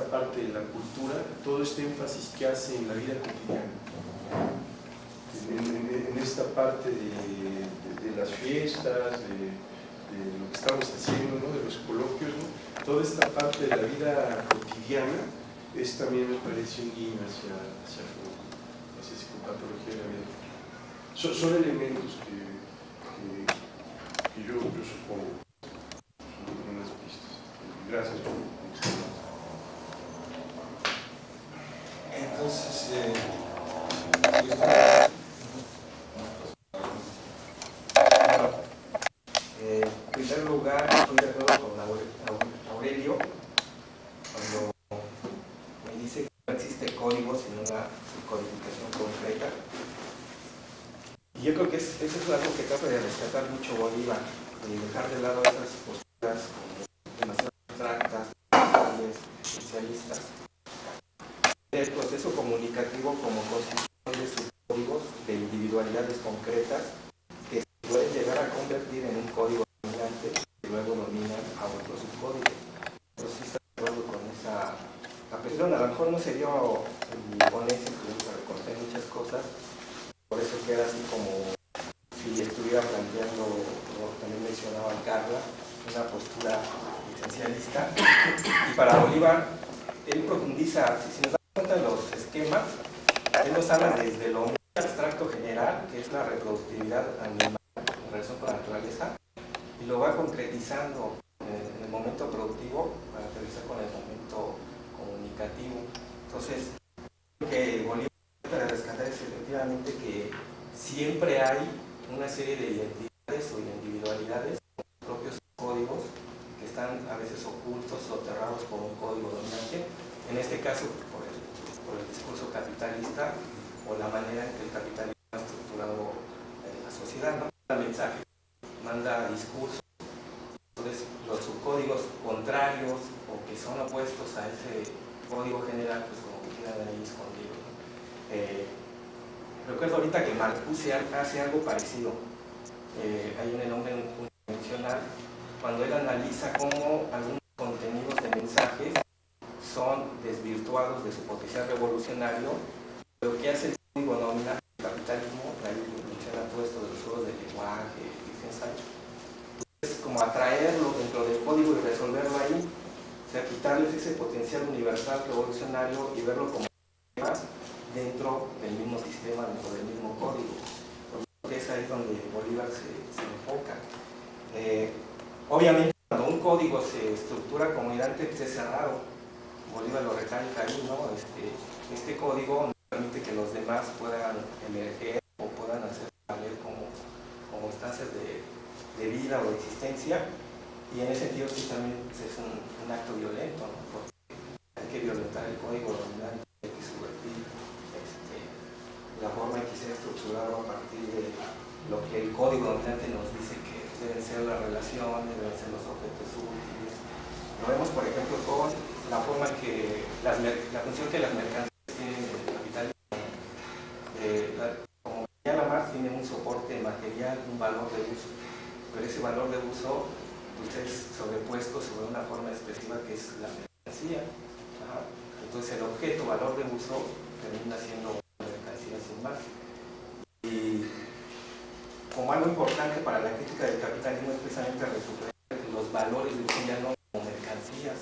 parte de la cultura, todo este énfasis que hace en la vida cotidiana. En, esta parte de, las fiestas, de, lo que estamos haciendo, de los coloquios, toda esta parte de la vida cotidiana es también me parece un guiño hacia, hacia, hacia psicopatología de la vida. Son, son elementos que, que, yo, supongo. Gracias. Entonces, eh, eh, en primer lugar, estoy de acuerdo con Aurelio cuando me dice que no existe código sin una codificación concreta. Y yo creo que eso es algo que trata de rescatar mucho Bolívar, de dejar de lado esas posturas demasiado abstractas, especialistas. El proceso comunicativo como construcción de sus códigos de individualidades concretas que se pueden llegar a convertir en un código dominante y luego dominan a otros subcódigos. Pero sí está de acuerdo con esa apreciación. A lo mejor no se dio en mi ponencia, que recorté muchas cosas, por eso queda así como si estuviera planteando, como también mencionaba Carla, una postura esencialista. Y para Bolívar, él profundiza, si nos damos cuenta de los esquemas, él nos habla desde lo muy abstracto general, que es la reproductividad animal en relación con la naturaleza, y lo va concretizando en el momento productivo para aterrizar con el momento comunicativo. Entonces, lo que Bolívar trata de rescatar es efectivamente que siempre hay una serie de identidades o individualidades propios códigos que están a veces ocultos o cerrados por un código dominante, en este caso por el, por el discurso capitalista o la manera en que el capitalismo ha estructurado la sociedad, ¿no? manda mensajes, manda discursos, entonces los subcódigos contrarios o que son opuestos a ese código general, pues como que quedan ahí escondidos. ¿no? Eh, recuerdo ahorita que Marcuse hace algo parecido. Eh, hay un nombre unidimensional cuando él analiza cómo algunos contenidos de mensajes son desvirtuados de su potencial revolucionario, lo que hace el código nominal del capitalismo, ahí menciona todo esto de los juegos de lenguaje, es como atraerlo dentro del código y resolverlo ahí, o sea, quitarles ese potencial universal revolucionario y verlo como temas dentro del mismo sistema, dentro del mismo código. Porque es donde Bolívar se, enfoca. Eh, Obviamente, cuando un código se estructura como idante, pues es cerrado. Bolívar lo recalca ahí, ¿no? Este, este código no permite que los demás puedan emerger o puedan hacer valer como, como instancias de, de, vida o de existencia. Y en ese sentido, sí, también es un, un acto violento, ¿no? Porque hay que violentar el código dominante, hay que subvertir este, la forma en que se ha estructurado a partir de lo que el código dominante nos dice que deben ser las relaciones, deben ser los objetos útiles. Lo vemos, por ejemplo, con la forma que la función que las mercancías tienen en el capitalismo. Eh, como ya la más tiene un soporte material, un valor de uso, pero ese valor de uso pues, es sobrepuesto sobre una forma expresiva que es la mercancía. Entonces el objeto, valor de uso, termina siendo mercancía sin más. Algo importante para la crítica del capitalismo es precisamente recuperar los valores de uso ya no como mercancías,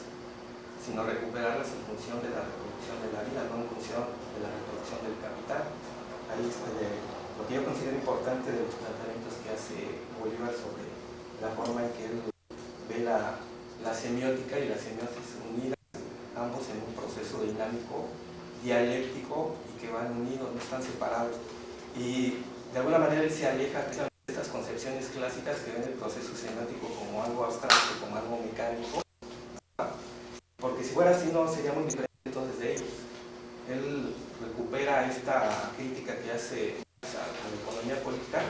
sino recuperarlas en función de la reproducción de la vida, no en función de la reproducción del capital. Ahí está lo que yo considero importante de los planteamientos que hace Bolívar sobre la forma en que él ve la, la semiótica y la semiosis unidas, ambos en un proceso dinámico, dialéctico y que van unidos, no están separados. Y de alguna manera él se aleja concepciones clásicas que ven el proceso semiótico como algo abstracto, como algo mecánico, porque si fuera así no sería muy diferente entonces de ellos. Él recupera esta crítica que hace a la economía política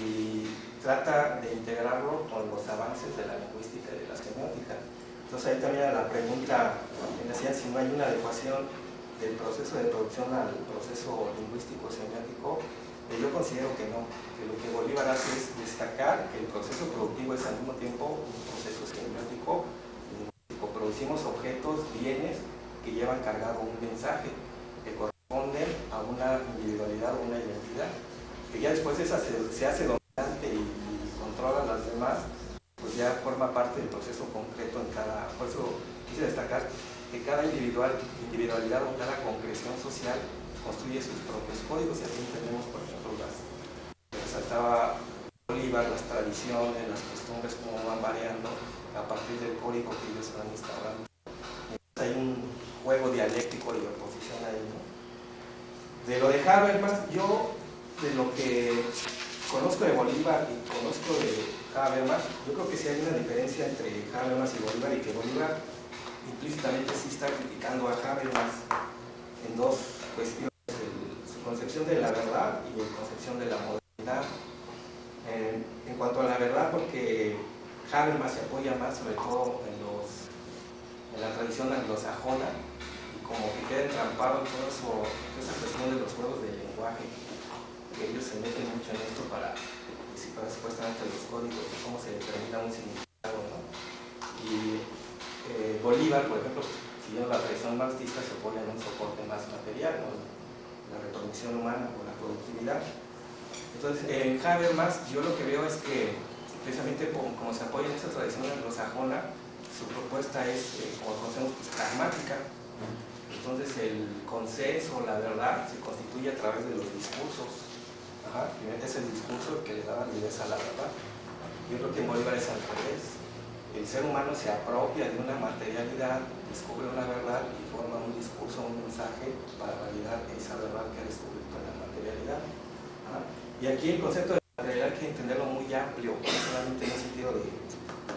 y trata de integrarlo con los avances de la lingüística y de la semiótica. Entonces ahí también la pregunta que decían si no hay una adecuación del proceso de producción al proceso lingüístico semiótico yo considero que no, que lo que Bolívar hace es destacar que el proceso productivo es al mismo tiempo un proceso semiótico, producimos objetos, bienes, que llevan cargado un mensaje que corresponde a una individualidad o una identidad, que ya después se, hace dominante y, controla a las demás, pues ya forma parte del proceso concreto en cada, por eso quise destacar que cada individual, individualidad o cada concreción social construye sus propios códigos y así tenemos, por ejemplo, las resaltaba Bolívar, las tradiciones, las costumbres, cómo van variando a partir del código que ellos van instaurando. hay un juego dialéctico y oposición ahí. ¿no? De lo de Habermas, yo de lo que conozco de Bolívar y conozco de Habermas, yo creo que sí hay una diferencia entre Habermas y Bolívar y que Bolívar implícitamente sí está criticando a Habermas en dos cuestiones, concepción de la verdad y su concepción de la modernidad. En, cuanto a la verdad, porque Habermas se apoya más sobre todo en, los, en la tradición anglosajona y como que queda entrampado en toda esa cuestión de los juegos de lenguaje, que ellos se meten mucho en esto para, para supuestamente los códigos y cómo se determina un significado. ¿no? Y eh, Bolívar, por ejemplo, siguiendo la tradición marxista, se apoya en un soporte más material, la reproducción humana o la productividad. Entonces, en Habermas yo lo que veo es que, precisamente como, se apoya en esta tradición anglosajona, su propuesta es, eh, como conocemos, pues, pragmática. Entonces, el consenso, la verdad, se constituye a través de los discursos. Ajá, es el discurso que le da validez a la verdad. Yo creo que Bolívar es al revés el ser humano se apropia de una materialidad, descubre una verdad y forma un discurso, un mensaje para validar esa verdad que ha descubierto en la materialidad. Y aquí el concepto de materialidad hay que entenderlo muy amplio, no solamente en el sentido de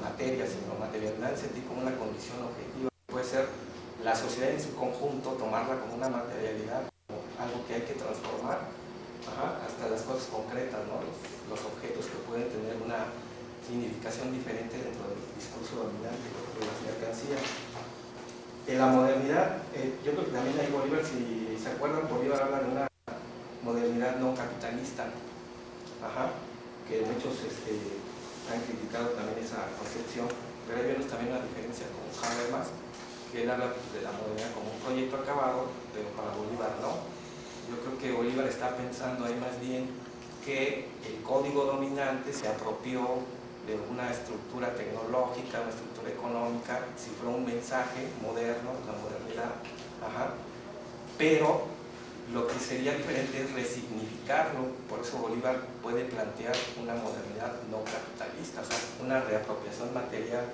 materia, sino materialidad en como una condición objetiva. Puede ser la sociedad en su conjunto, tomarla como una materialidad, como algo que hay que transformar, hasta las cosas concretas, los objetos que pueden tener una significación diferente dentro del discurso dominante de las mercancías. En la modernidad, eh, yo creo que también hay Bolívar, si se acuerdan, Bolívar habla de una modernidad no capitalista, que muchos este, han criticado también esa concepción, pero hay vemos también una diferencia con Habermas, que él habla de la modernidad como un proyecto acabado, pero para Bolívar no. Yo creo que Bolívar está pensando ahí más bien que el código dominante se apropió de una estructura tecnológica, una estructura económica, si fuera un mensaje moderno, la modernidad, pero lo que sería diferente es resignificarlo, por eso Bolívar puede plantear una modernidad no capitalista, o sea, una reapropiación material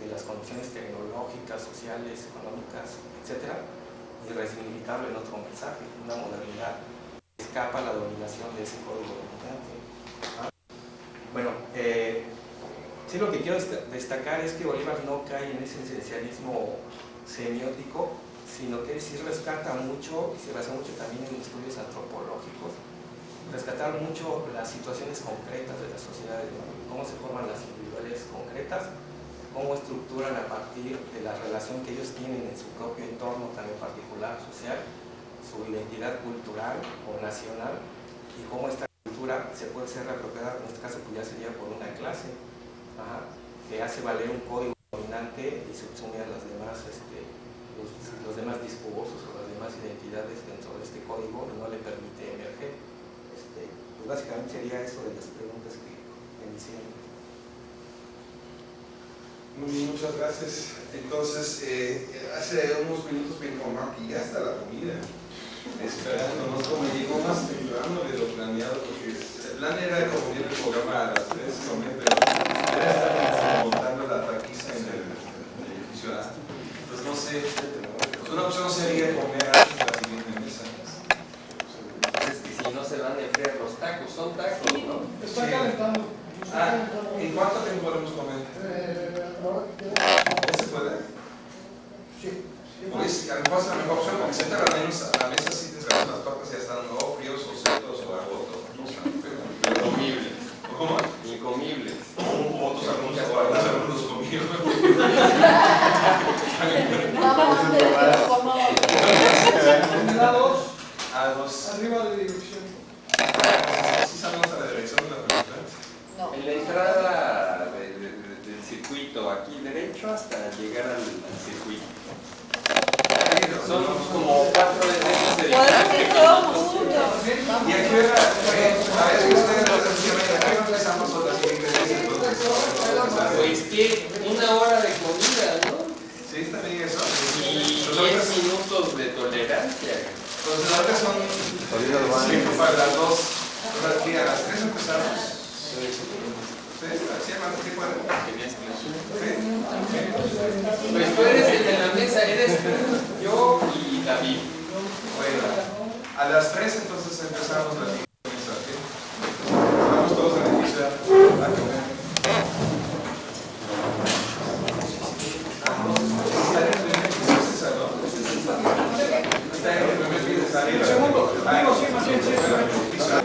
de las condiciones tecnológicas, sociales, económicas, etc., y resignificarlo en otro mensaje, una modernidad que escapa a la dominación de ese código dominante. Bueno, eh, Sí, lo que quiero destacar es que Bolívar no cae en ese esencialismo semiótico, sino que sí rescata mucho, y se basa mucho también en estudios antropológicos, rescatar mucho las situaciones concretas de las sociedades, cómo se forman las individuales concretas, cómo estructuran a partir de la relación que ellos tienen en su propio entorno, también particular, social, su identidad cultural o nacional, y cómo esta cultura se puede ser reapropiada, en este caso pues ya sería por una clase, que hace valer un código dominante y subsume a las demás, este, los, demás discursos o las demás identidades dentro de este código no le permite emerger. Este, pues básicamente sería eso de las preguntas que me hicieron. Muy bien, muchas gracias. Entonces, eh, hace unos minutos me informaron que ya está la comida. Esperándonos como llegó más temprano de lo planeado, porque el plan era como el programa a las 3, pero ya están montando la taquiza en el, edificio A. Entonces no sé, pues una opción sería comer de la siguiente mesa. Es que si no se van a enfriar los tacos, son tacos, ¿no? Está calentando. Ah, ¿en cuánto tiempo podemos comer? Eh, ¿Ya se puede? Sí. Pues a lo mejor es la mejor opción porque sentar a la mesa, a la mesa sí te las papas ya están o fríos o secos o algo otro. Incomibles. ¿Cómo? Incomibles otros algunos algunos algunos comieron. A dos. Arriba de dirección. ¿Sí sabemos a la dirección de la película? No. En la entrada de, de, de, del circuito, aquí derecho hasta llegar al, al circuito. Son como cuatro de Podemos ir todos juntos. ¿Y a. Pues que una hora de comida, ¿no? ¿Sí? ¿Está bien eso? Y Pues ahorita- 10 minutos de tolerancia. Son para las dos. Ahora aquí a las tres empezamos. Pues tú eres de la mesa, eres yo y David. Bueno, a las 3 entonces empezamos la ¿ok? Vamos todos a iniciar a comer. No, está en el primer piso, es esa, ¿no? Está en el primer piso, está arriba. Segundo, digo, sí, más bien, sí, está en el sí. primer piso.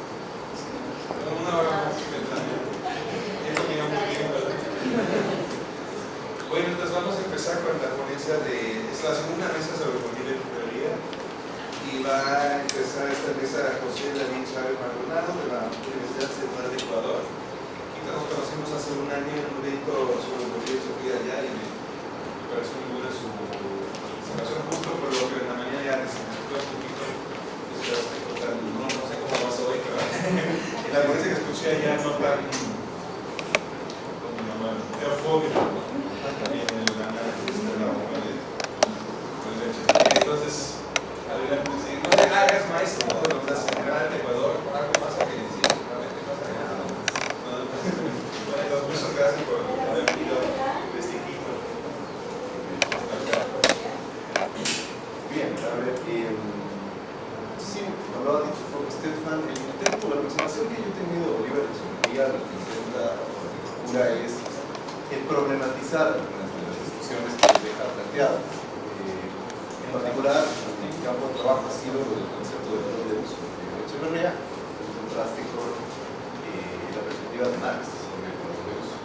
Bueno, entonces vamos a empezar con la ponencia de... Es la segunda mesa sobre familia y librería. Y va a empezar esta mesa José David Chávez Maldonado de la Universidad Central de Ecuador. Nos conocimos hace un año en un evento sobre Bolivia y Sofía allá y me pareció muy buena su presentación justo por lo que en la mañana ya necesitó un poquito esperaste contar, no, no sé cómo vas hoy, pero en la ponencia que escuché allá no tan como llamar, teofóbico, también en la entonces adelante, sí, no te hagas maestro de los de Central de Ecuador, algo más que decir, realmente pasa nada. Bueno, muchas gracias por haber venido este equipo. Bien, a ver, eh, sí, hablaba de Fox Stefan, el intento, la aproximación que yo he tenido de Oliver Echeverría, lo que intenta procura es el problematizar algunas de las discusiones que nos deja planteadas. Eh, en particular, mi campo de trabajo ha sido el concepto de valor de uso de Echeverría, en contraste con eh, la perspectiva de Marx sobre el valor de uso.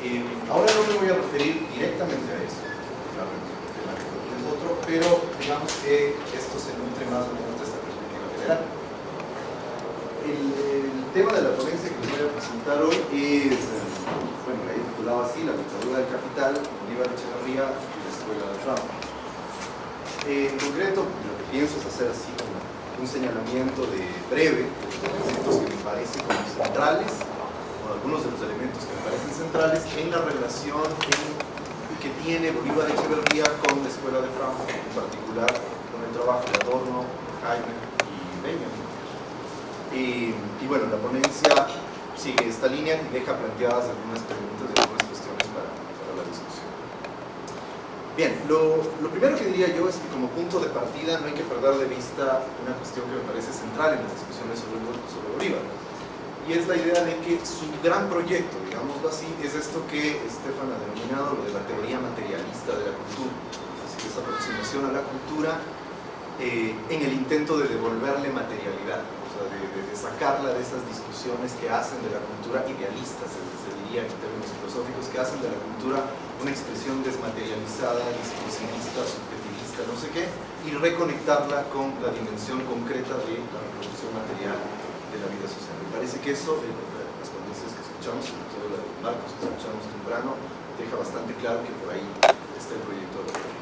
Eh, ahora no me voy a referir directamente a eso, claro, el tema que es otro, pero digamos que esto se nutre más o menos de esta perspectiva general. El, el tema de la ponencia que les voy a presentar hoy es, eh, bueno, la he titulado así, La dictadura del capital, Bolívar Echeverría y la escuela de Trump. Eh, en concreto, lo que pienso es hacer así como un señalamiento de breve de los conceptos que me parecen como centrales o algunos de los elementos que me parecen centrales en la relación en- que tiene Bolívar Echeverría con la escuela de Frankfurt, en particular con el trabajo de Adorno, Jaime y Benjamin. Y, y bueno, la ponencia sigue esta línea y deja planteadas algunas preguntas y algunas cuestiones para, para la discusión. Bien, lo, primero que diría yo es que como punto de partida no hay que perder de vista una cuestión que me parece central en las discusiones sobre, sobre Bolívar. Y es la idea de que su gran proyecto, digámoslo así, es esto que Estefan ha denominado lo de la teoría materialista de la cultura. Es decir, esa aproximación a la cultura eh, en el intento de devolverle materialidad, o sea, de, sacarla de esas discusiones que hacen de la cultura idealistas, se, se diría en términos filosóficos, que hacen de la cultura una expresión desmaterializada, discursivista, subjetivista, no sé qué, y reconectarla con la dimensión concreta de la reproducción material de la vida social. Me parece que eso, en las condiciones que escuchamos, sobre todo la de Marcos que escuchamos temprano, deja bastante claro que por ahí está el proyecto de la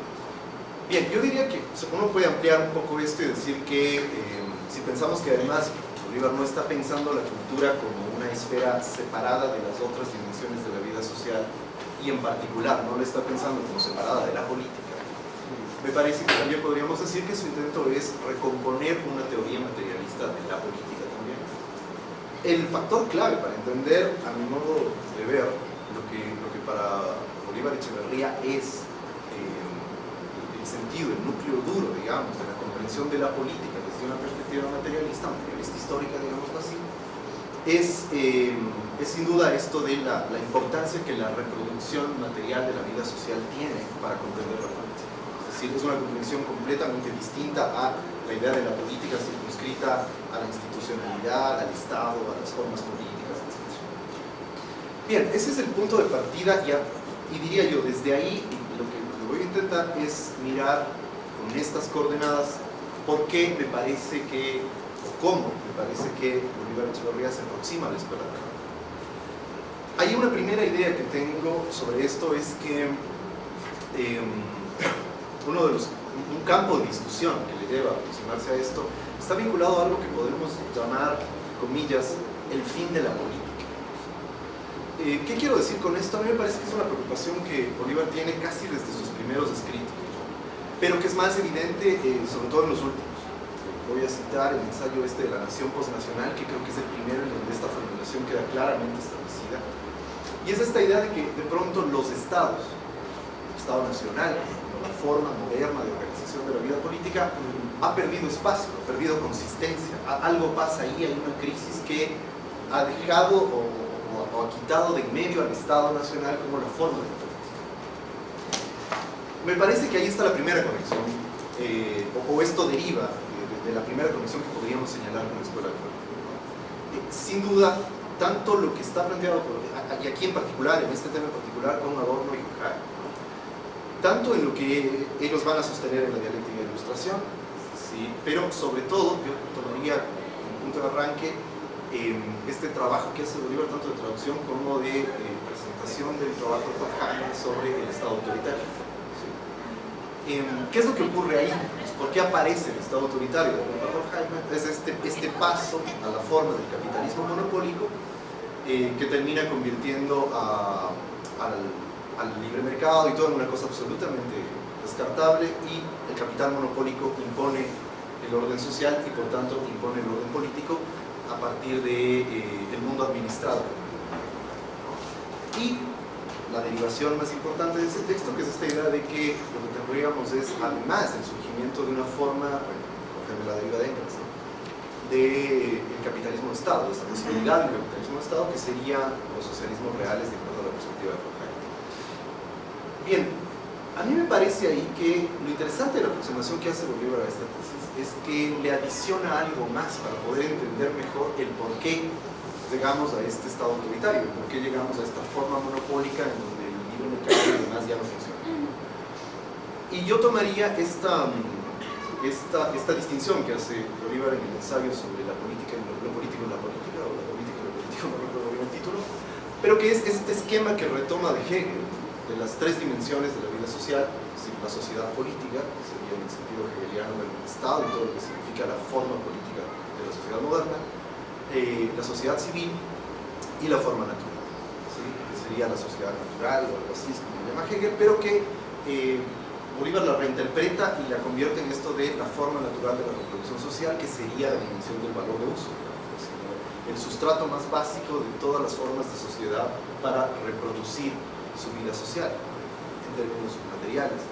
Bien, yo diría que uno puede ampliar un poco esto y decir que eh, si pensamos que además Bolívar no está pensando la cultura como una esfera separada de las otras dimensiones de la vida social y en particular no la está pensando como separada de la política, me parece que también podríamos decir que su intento es recomponer una teoría materialista de la política también. El factor clave para entender, a mi modo de ver, lo que, lo que para Bolívar Echeverría es eh, el sentido, el núcleo duro, digamos, de la comprensión de la política desde una perspectiva materialista, materialista histórica, digámoslo así, es, eh, sin duda esto de la, la, importancia que la reproducción material de la vida social tiene para comprender la política. Es decir, es una comprensión completamente distinta a la idea de la política circunscrita a la institucionalidad, al Estado, a las formas políticas, etc. Bien, ese es el punto de partida y, diría yo, desde ahí lo que, voy a intentar es mirar con estas coordenadas por qué me parece que cómo me parece que Bolívar Echeverría se aproxima a la escuela de Hay una primera idea que tengo sobre esto, es que eh, uno de los, un campo de discusión que le lleva a aproximarse a esto está vinculado a algo que podemos llamar, comillas, el fin de la política. Eh, ¿Qué quiero decir con esto? A mí me parece que es una preocupación que Bolívar tiene casi desde sus primeros escritos, pero que es más evidente eh, sobre todo en los últimos voy a citar el ensayo este de la nación postnacional, que creo que es el primero en donde esta formulación queda claramente establecida. Y es esta idea de que de pronto los estados, el Estado nacional, la forma moderna de organización de la vida política, ha perdido espacio, ha perdido consistencia. Algo pasa ahí, hay una crisis que ha dejado o, ha quitado de en medio al Estado nacional como la forma de política. Me parece que ahí está la primera conexión, eh, o, esto deriva de la primera conexión que podríamos señalar con la escuela de eh, Sin duda, tanto lo que está planteado, por, y aquí en particular, en este tema en particular, con Adorno y Horkheimer, tanto en lo que ellos van a sostener en la dialéctica de ilustración, ¿sí? pero sobre todo, yo tomaría como punto de arranque eh, este trabajo que hace Bolívar, tanto de traducción como de eh, presentación del trabajo de Horkheimer sobre el Estado autoritario. ¿sí? Eh, ¿Qué es lo que ocurre ahí? ¿Por qué aparece el Estado autoritario? Es este, este paso a la forma del capitalismo monopólico eh, que termina convirtiendo al, al, libre mercado y todo en una cosa absolutamente descartable y el capital monopólico impone el orden social y por tanto impone el orden político a partir del de, eh, mundo administrado. Y la derivación más importante de ese texto, que es esta idea de que lo que tendríamos es, además del surgimiento de una forma, bueno, la deriva de Engels. Del de capitalismo de Estado, de esta posibilidad del capitalismo de Estado, que sería los socialismos reales de acuerdo a la perspectiva de Horkheimer. Bien, a mí me parece ahí que lo interesante de la aproximación que hace Bolívar a esta tesis es que le adiciona algo más para poder entender mejor el por qué llegamos a este estado autoritario, por qué llegamos a esta forma monopólica en donde el libre mercado y demás ya no funciona. Y yo tomaría esta, esta, esta distinción que hace Bolívar en el ensayo sobre la política lo, político en la política, o la política y lo político, no recuerdo bien el título, pero que es este esquema que retoma de Hegel, de las tres dimensiones de la vida social, es la sociedad política, que sería en el sentido hegeliano del Estado y todo lo que significa la forma política de la sociedad moderna, eh, la sociedad civil y la forma natural, ¿sí? que sería la sociedad natural o algo así, como llama Hegel, pero que eh, Bolívar la reinterpreta y la convierte en esto de la forma natural de la reproducción social, que sería la dimensión del valor de uso, el sustrato más básico de todas las formas de sociedad para reproducir su vida social, en términos materiales.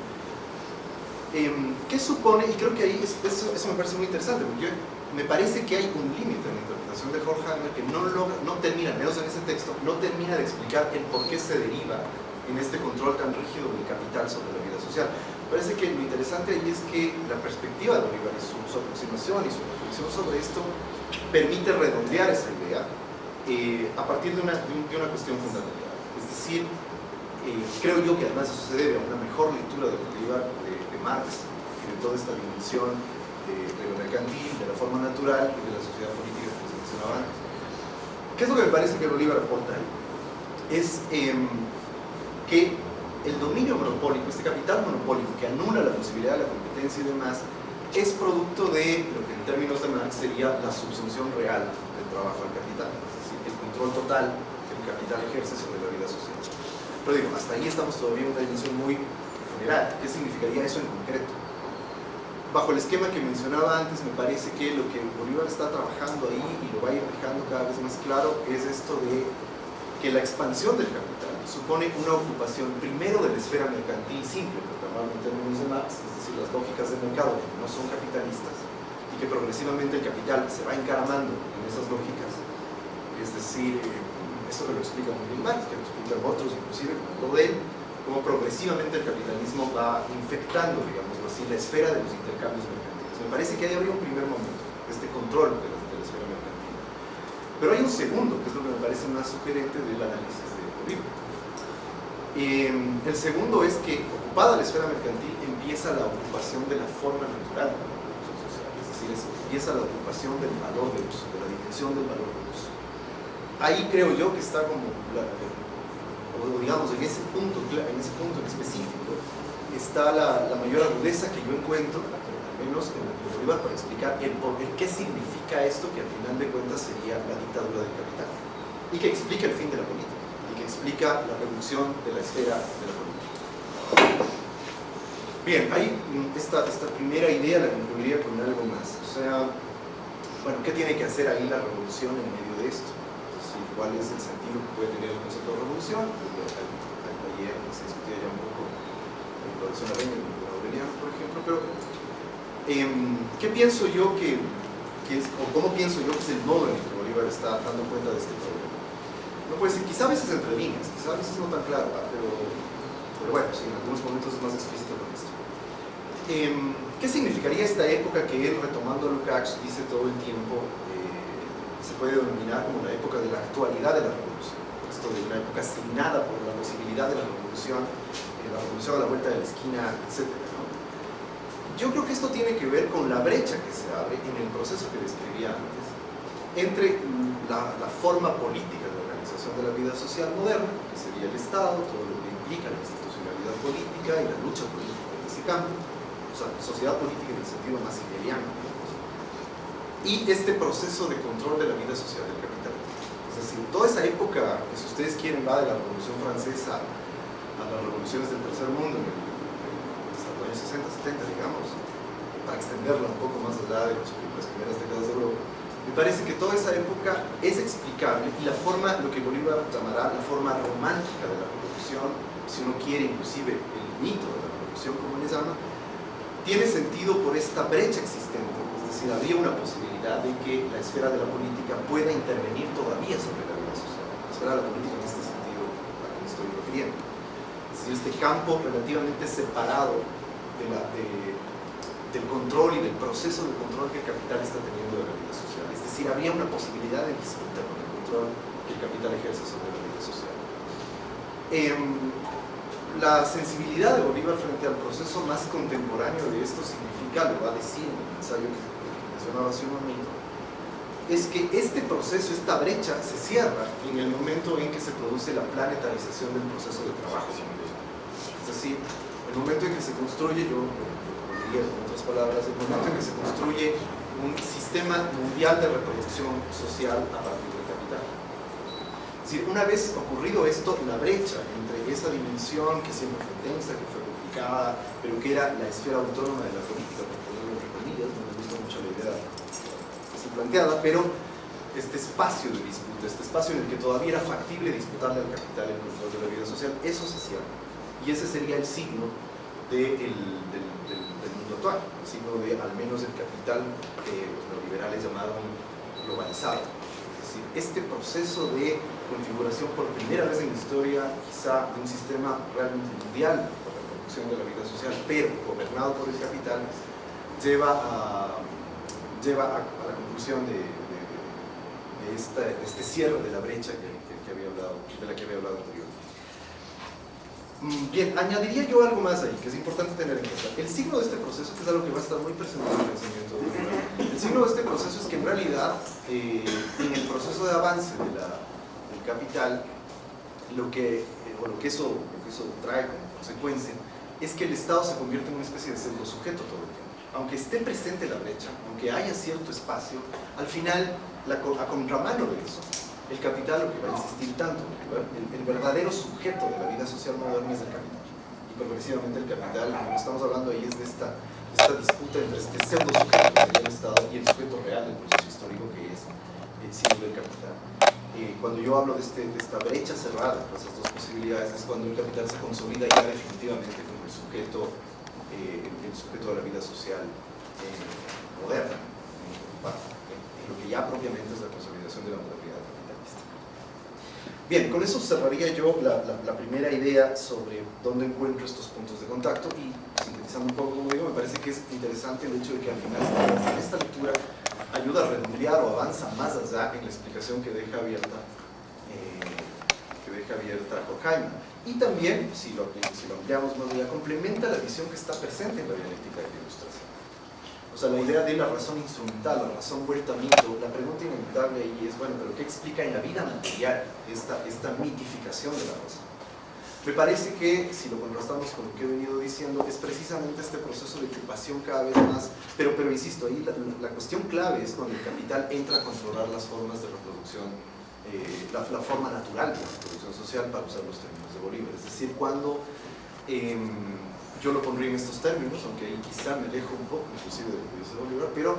Eh, ¿Qué supone? Y creo que ahí es, eso, eso, me parece muy interesante, porque yo, me parece que hay un límite en la interpretación de Horkheimer que no, logra, no termina, menos en ese texto, no termina de explicar el por qué se deriva en este control tan rígido del capital sobre la vida social. Parece que lo interesante ahí es que la perspectiva de Bolívar y su, su aproximación y su reflexión sobre esto permite redondear esa idea eh, a partir de una, de, un, de una cuestión fundamental. Es decir, eh, creo yo que además eso se debe a una mejor lectura de Bolívar, de, de Marx, y de toda esta dimensión de, lo mercantil, de la forma natural y de la sociedad política que se mencionaba antes. ¿Qué es lo que me parece que Bolívar aporta ahí? Es eh, que el dominio monopólico, este capital monopólico que anula la posibilidad de la competencia y demás, es producto de lo que en términos de Marx sería la subsunción real del trabajo al capital, es decir, el control total que el capital ejerce sobre la vida social. Pero digo, hasta ahí estamos todavía en una dimensión muy general. ¿Qué significaría eso en concreto? Bajo el esquema que mencionaba antes, me parece que lo que Bolívar está trabajando ahí y lo va a ir dejando cada vez más claro es esto de que la expansión del capital supone una ocupación primero de la esfera mercantil simple, llamarlo en términos de Marx, es decir, las lógicas del mercado que no son capitalistas y que progresivamente el capital se va encaramando en esas lógicas, es decir, eh, esto que lo explica muy bien Marx, que lo explican otros, inclusive como Godel, cómo progresivamente el capitalismo va infectando, digamos así, la esfera de los intercambios mercantiles. Me parece que ahí habría un primer momento, este control de la, de la esfera mercantil. Pero hay un segundo, que es lo que me parece más sugerente del análisis de Bolívar. Eh, el segundo es que, ocupada la esfera mercantil, empieza la ocupación de la forma natural de la producción social, es decir, empieza la ocupación del valor de uso, de la dimensión del valor de uso. Ahí creo yo que está como, la- o digamos, en ese punto, en ese punto en específico, está la, la mayor agudeza que yo encuentro, al menos en el Bolívar, para explicar el, el qué significa esto que al final de cuentas sería la dictadura del capital y que explica el fin de la política explica la reducción de la esfera de la política. Bien, ahí mm, esta, esta primera idea la concluiría con algo más. O sea, bueno, ¿qué tiene que hacer ahí la revolución en medio de esto? ¿Cuál es el sentido que puede tener el concepto de revolución? A- Ayer se discutía ya un poco la introducción a por ejemplo, em, ¿qué pienso yo que, que es, o cómo pienso yo que es el modo en el que Bolívar está dando cuenta de este problema? No puede ser, quizá a veces entre líneas, quizá a veces no tan claro, pero, pero bueno, sí, en algunos momentos es más explícito con esto. Em, ¿Qué significaría esta época que él, retomando Lukács, dice todo el tiempo, eh, se puede denominar como la época de la actualidad de la revolución? Esto de una época asignada por la posibilidad de la revolución, eh, la revolución a la vuelta de la esquina, etc. ¿no? Yo creo que esto tiene que ver con la brecha que se abre en el proceso que describía antes entre la, la forma política de la vida social moderna, que sería el Estado, todo lo que implica la institucionalidad política y la lucha política en ese campo, o sea, sociedad política en el sentido más hegeliano, y este proceso de control de la vida social del capital. Es decir, toda esa época, que si ustedes quieren, va de la Revolución Francesa a las revoluciones del tercer mundo, en los años 60, 70, digamos, para extenderla un poco más allá de las primeras décadas de Europa, me parece que toda esa época es explicable y la forma, lo que Bolívar llamará la forma romántica de la revolución, si uno quiere inclusive el mito de la revolución como le llama, tiene sentido por esta brecha existente, es decir, había una posibilidad de que la esfera de la política pueda intervenir todavía sobre la vida social, la esfera de la política en este sentido a que me estoy refiriendo. Es decir, este campo relativamente separado del control y del proceso de control que el capital está teniendo de la vida social. Decir, había una posibilidad de disputa con el control que el capital ejerce sobre la vida social. Em, la sensibilidad de Bolívar frente al proceso más contemporáneo de esto significa, lo va a decir en el ensayo que mencionaba hace un momento, es que este proceso, esta brecha, se cierra en el momento en que se produce la planetarización del proceso de trabajo. Es decir, el momento en que se construye, yo lo diría con otras palabras, el momento en que se construye un sistema mundial de reproducción social a partir del capital. Es decir, una vez ocurrido esto, la brecha entre esa dimensión que siempre fue tensa, que fue complicada, pero que era la esfera autónoma de la política, por ponerlo entre comillas, no me gusta mucho la idea así planteada, pero este espacio de disputa, este espacio en el que todavía era factible disputarle al capital el control de la vida social, eso se cierra. Y ese sería el signo de el- del, signo de al menos el capital que los neoliberales llamaron globalizado. Es decir, este proceso de configuración por primera vez en la historia, quizá de un sistema realmente mundial para la producción de la vida social, pero gobernado por el capital, lleva a, la conclusión de, este cierre de la brecha que, había hablado, de la que había hablado. Mm, Bien, añadiría yo algo más ahí, que es importante tener en cuenta. El signo de este proceso, que es algo que va a estar muy presente en el pensamiento el signo de este proceso es que en realidad, eh, en el proceso de avance del capital, lo que, eh, o lo que, eso, lo que eso trae como consecuencia, es que el Estado se convierte en una especie de pseudo sujeto todo el tiempo. Aunque esté presente la brecha, aunque haya cierto espacio, al final, la, a contramano de eso, el capital, lo que va a insistir tanto, el, el verdadero sujeto de la vida social moderna es el capital. Y progresivamente el capital, que estamos hablando ahí es de esta, esta disputa entre este pseudo sujeto que el Estado y el sujeto real del proceso histórico que es el siglo del capital. Eh, cuando yo hablo de, este, de esta brecha cerrada entre esas dos posibilidades, es cuando el capital se consolida ya definitivamente como el sujeto, eh, el, el sujeto de la vida social eh, moderna. en, lo que ya propiamente es la consolidación de la capitalista. Bien, con eso cerraría yo la, primera idea sobre dónde encuentro estos puntos de contacto y sintetizando un poco, como digo, me parece que es interesante el hecho de que al final esta lectura ayuda a redondear o avanza más allá en la explicación que deja abierta eh, que deja abierta Horkheimer. Y también, si lo, si lo ampliamos más allá, complementa la visión que está presente en la dialéctica de la ilustración. O sea, la idea de la razón instrumental, la razón vuelta a mito, la pregunta inevitable ahí es, bueno, pero ¿qué explica en la vida material esta, esta mitificación de la razón? Me parece que, si lo contrastamos con lo que he venido diciendo, es precisamente este proceso de ocupación cada vez más, pero, pero insisto, ahí la, la cuestión clave es cuando el capital entra a controlar las formas de reproducción, eh, la, la forma natural de la reproducción social, para usar los términos de Bolívar, es decir, cuando em, yo lo pondría en estos términos, aunque ahí quizá me alejo un poco inclusive de lo que dice Bolívar, pero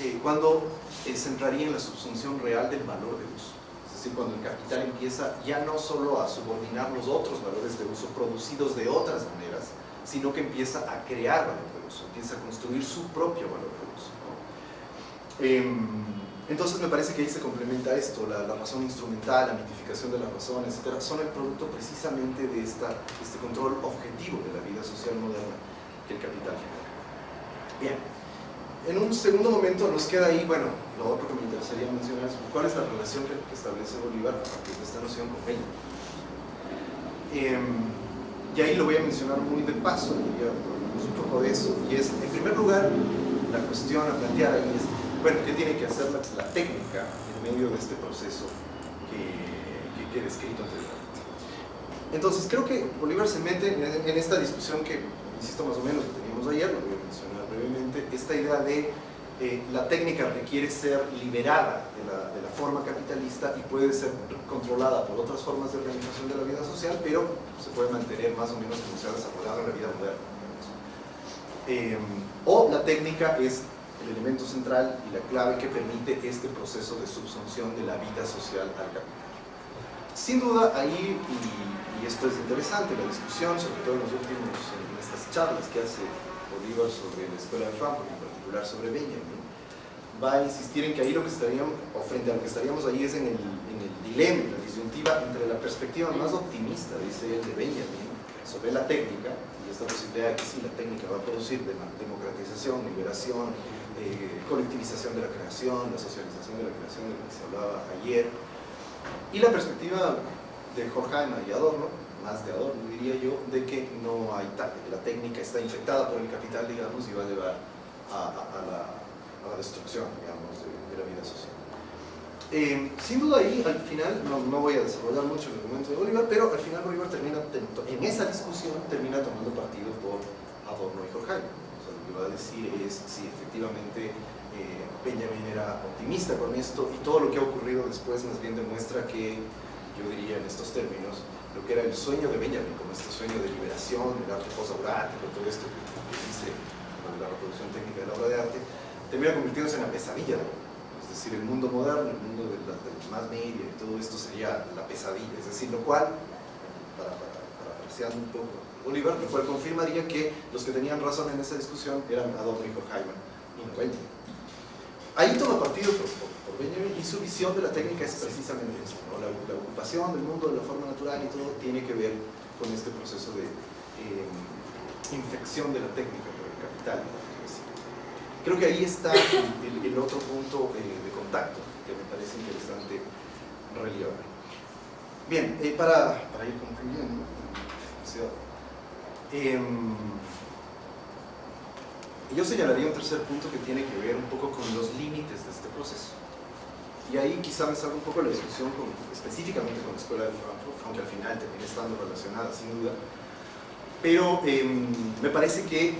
eh, cuando eh, se entraría en la subsunción real del valor de uso. Es decir, cuando el capital empieza ya no solo a subordinar los otros valores de uso producidos de otras maneras, sino que empieza a crear valor de uso, empieza a construir su propio valor de uso. Em, entonces me parece que ahí se complementa esto, la, la razón instrumental, la mitificación de la razón, etc. Son el producto precisamente de este control objetivo de la vida social moderna que el capital genera. Bien, en un segundo momento nos queda ahí, bueno, lo otro que me interesaría mencionar es cuál es la relación que, establece Bolívar a partir de esta noción con Peña. Em, y ahí lo voy a mencionar muy de paso, hablamos un poco de eso, y es, en primer lugar, la cuestión a plantear ahí es, bueno, ¿qué tiene que hacer la, la técnica en medio de este proceso que, que, que he descrito anteriormente? Entonces, creo que Bolívar se mete en, esta discusión que, insisto, más o menos que teníamos ayer, lo voy a mencionar brevemente, esta idea de eh, la técnica requiere ser liberada de la, de la forma capitalista y puede ser controlada por otras formas de organización de la vida social, pero se puede mantener más o menos como se ha desarrollado en la vida moderna. Eh, o la técnica es el elemento central y la clave que permite este proceso de subsunción de la vida social al capital. Sin duda, ahí, y, esto es interesante, la discusión, sobre todo en los últimos, en estas charlas que hace Bolívar sobre la escuela de Frankfurt, en particular sobre Benjamin, va a insistir en que ahí lo que estaríamos, o frente a lo que estaríamos ahí es en el, dilema, la disyuntiva entre la perspectiva más optimista, dice él, de Benjamin, sobre la técnica, y esta posibilidad de que sí, la técnica va a producir democratización, liberación, eh, colectivización de la creación, la socialización de la creación de la que se hablaba ayer, y la perspectiva de Horkheimer y Adorno, más de Adorno diría yo, de que no hay tal, que la técnica está infectada por el capital, digamos, y va a llevar a, la, destrucción, digamos, de, la vida social. Eh, sin duda ahí, al final, no, no voy a desarrollar mucho el argumento de Bolívar, pero al final Bolívar termina, en esa discusión, termina tomando partido por Adorno y Horkheimer. Que va a decir es si efectivamente eh, Benjamin era optimista con esto y todo lo que ha ocurrido después más bien demuestra que, yo diría en estos términos, lo que era el sueño de Benjamin, como este sueño de liberación, del arte posaurático, todo esto que dice la reproducción técnica de la obra de arte, termina convirtiéndose en la pesadilla. Es decir, el mundo moderno, el mundo de la, de los más media y todo esto sería la pesadilla. Es decir, lo cual, para, para, para apreciar un poco Bolívar, lo cual confirmaría que los que tenían razón en esa discusión eran Adorno y Horkheimer y Benjamin. Ahí toma partido por, por, Benjamin y su visión de la técnica es precisamente eso, ¿no? la, ocupación del mundo de la forma natural y todo tiene que ver con este proceso de eh, infección de la técnica por el capital. Creo que ahí está el, el otro punto eh, de contacto que me parece interesante relevar. Bien, eh, para, para ir concluyendo, Em, yo señalaría un tercer punto que tiene que ver un poco con los límites de este proceso. Y ahí quizá me salga un poco la discusión con- específicamente con la Escuela de Frankfurt, aunque al final termine estando relacionada sin duda. Pero em, me parece que eh,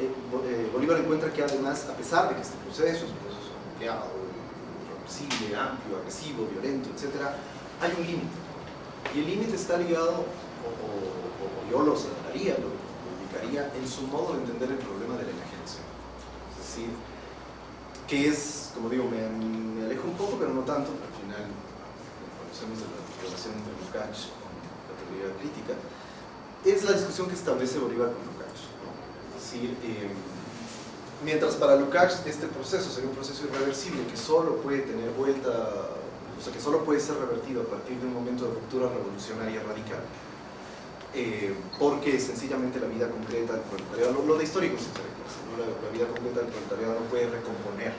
eh, Bolívar encuentra que además, a pesar de que este proceso es un proceso ampliado, irreversible, amplio, agresivo, violento, etc., hay un límite. Y el límite está ligado, o- o yo lo señalaría, lo, ubicaría en su modo de entender el problema de la enajenación. Es decir, que es, como digo, me, me alejo un poco, pero no tanto, al final conocemos de la relación entre Lukács con la teoría crítica, es la discusión que establece Bolívar con Lukács. ¿no? Es decir, eh, Mientras para Lukács este proceso sería un proceso irreversible que solo puede tener vuelta, o sea, que solo puede ser revertido a partir de un momento de ruptura revolucionaria radical. Eh, porque sencillamente la vida concreta del proletariado, lo, lo de histórico se ¿no? la, la vida concreta del proletariado no puede recomponer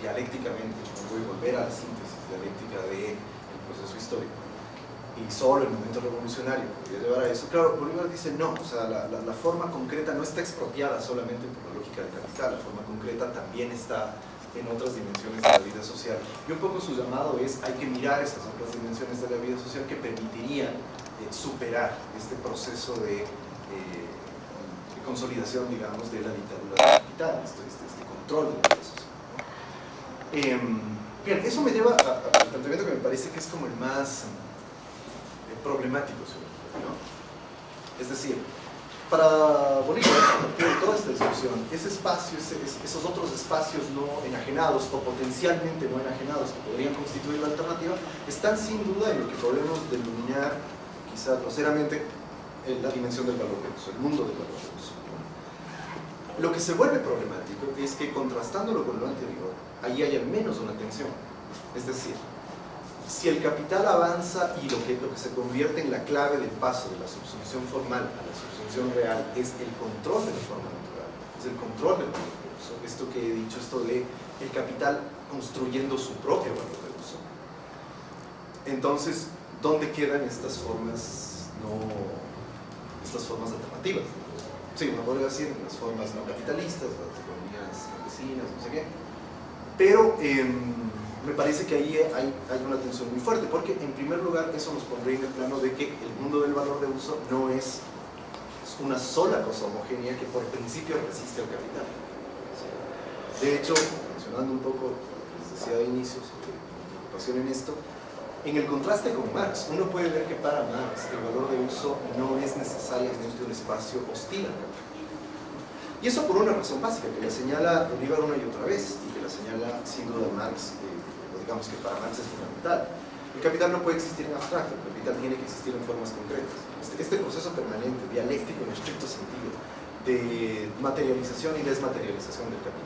dialécticamente, no puede volver a la síntesis dialéctica del proceso histórico y solo el momento revolucionario podría llevar a eso. Claro, Bolívar dice no, o sea, la, la, la, forma concreta no está expropiada solamente por la lógica del capital, la forma concreta también está en otras dimensiones de la vida social. Y un poco su llamado es, hay que mirar esas otras dimensiones de la vida social que permitirían superar este proceso de, eh, de, consolidación, digamos, de la dictadura del capital, este, este, este, control de la vida social. Eh, bien, eso me lleva al planteamiento que me parece que es como el más problemático, ¿no? Es decir, para Bolívar, de toda esta discusión, ese espacio, ese, esos otros espacios no enajenados o potencialmente no enajenados que podrían constituir la alternativa, están sin duda en lo que podemos denominar, quizás groseramente, la dimensión del valor de uso, el mundo del valor de uso. Lo que se vuelve problemático es que contrastándolo con lo anterior, ahí hay al menos una tensión. Es decir, si el capital avanza y lo que, lo que se convierte en la clave del paso de la subsunción formal a la subsunción real es el control de la forma natural, es el control del valor de uso. Esto que he dicho, esto de el capital construyendo su propio valor de uso. Entonces, ¿dónde quedan estas formas no, estas formas alternativas? Sí, uno podría decir las formas no capitalistas, las economías campesinas, no sé qué. Pero eh, me parece que ahí hay, hay, una tensión muy fuerte, porque en primer lugar eso nos pondría en el plano de que el mundo del valor de uso no es una sola cosa homogénea que por principio resiste al capital. De hecho, mencionando un poco, les decía de inicio, preocupación en esto, en el contraste con Marx, uno puede ver que para Marx el valor de uso no es necesariamente un espacio hostil. Y eso por una razón básica, que la señala Bolívar una y otra vez, y que la señala sin duda Marx eh, digamos que para Marx es fundamental. El capital no puede existir en abstracto, el capital tiene que existir en formas concretas. Este, este proceso permanente, dialéctico en estricto sentido, de materialización y desmaterialización del capital.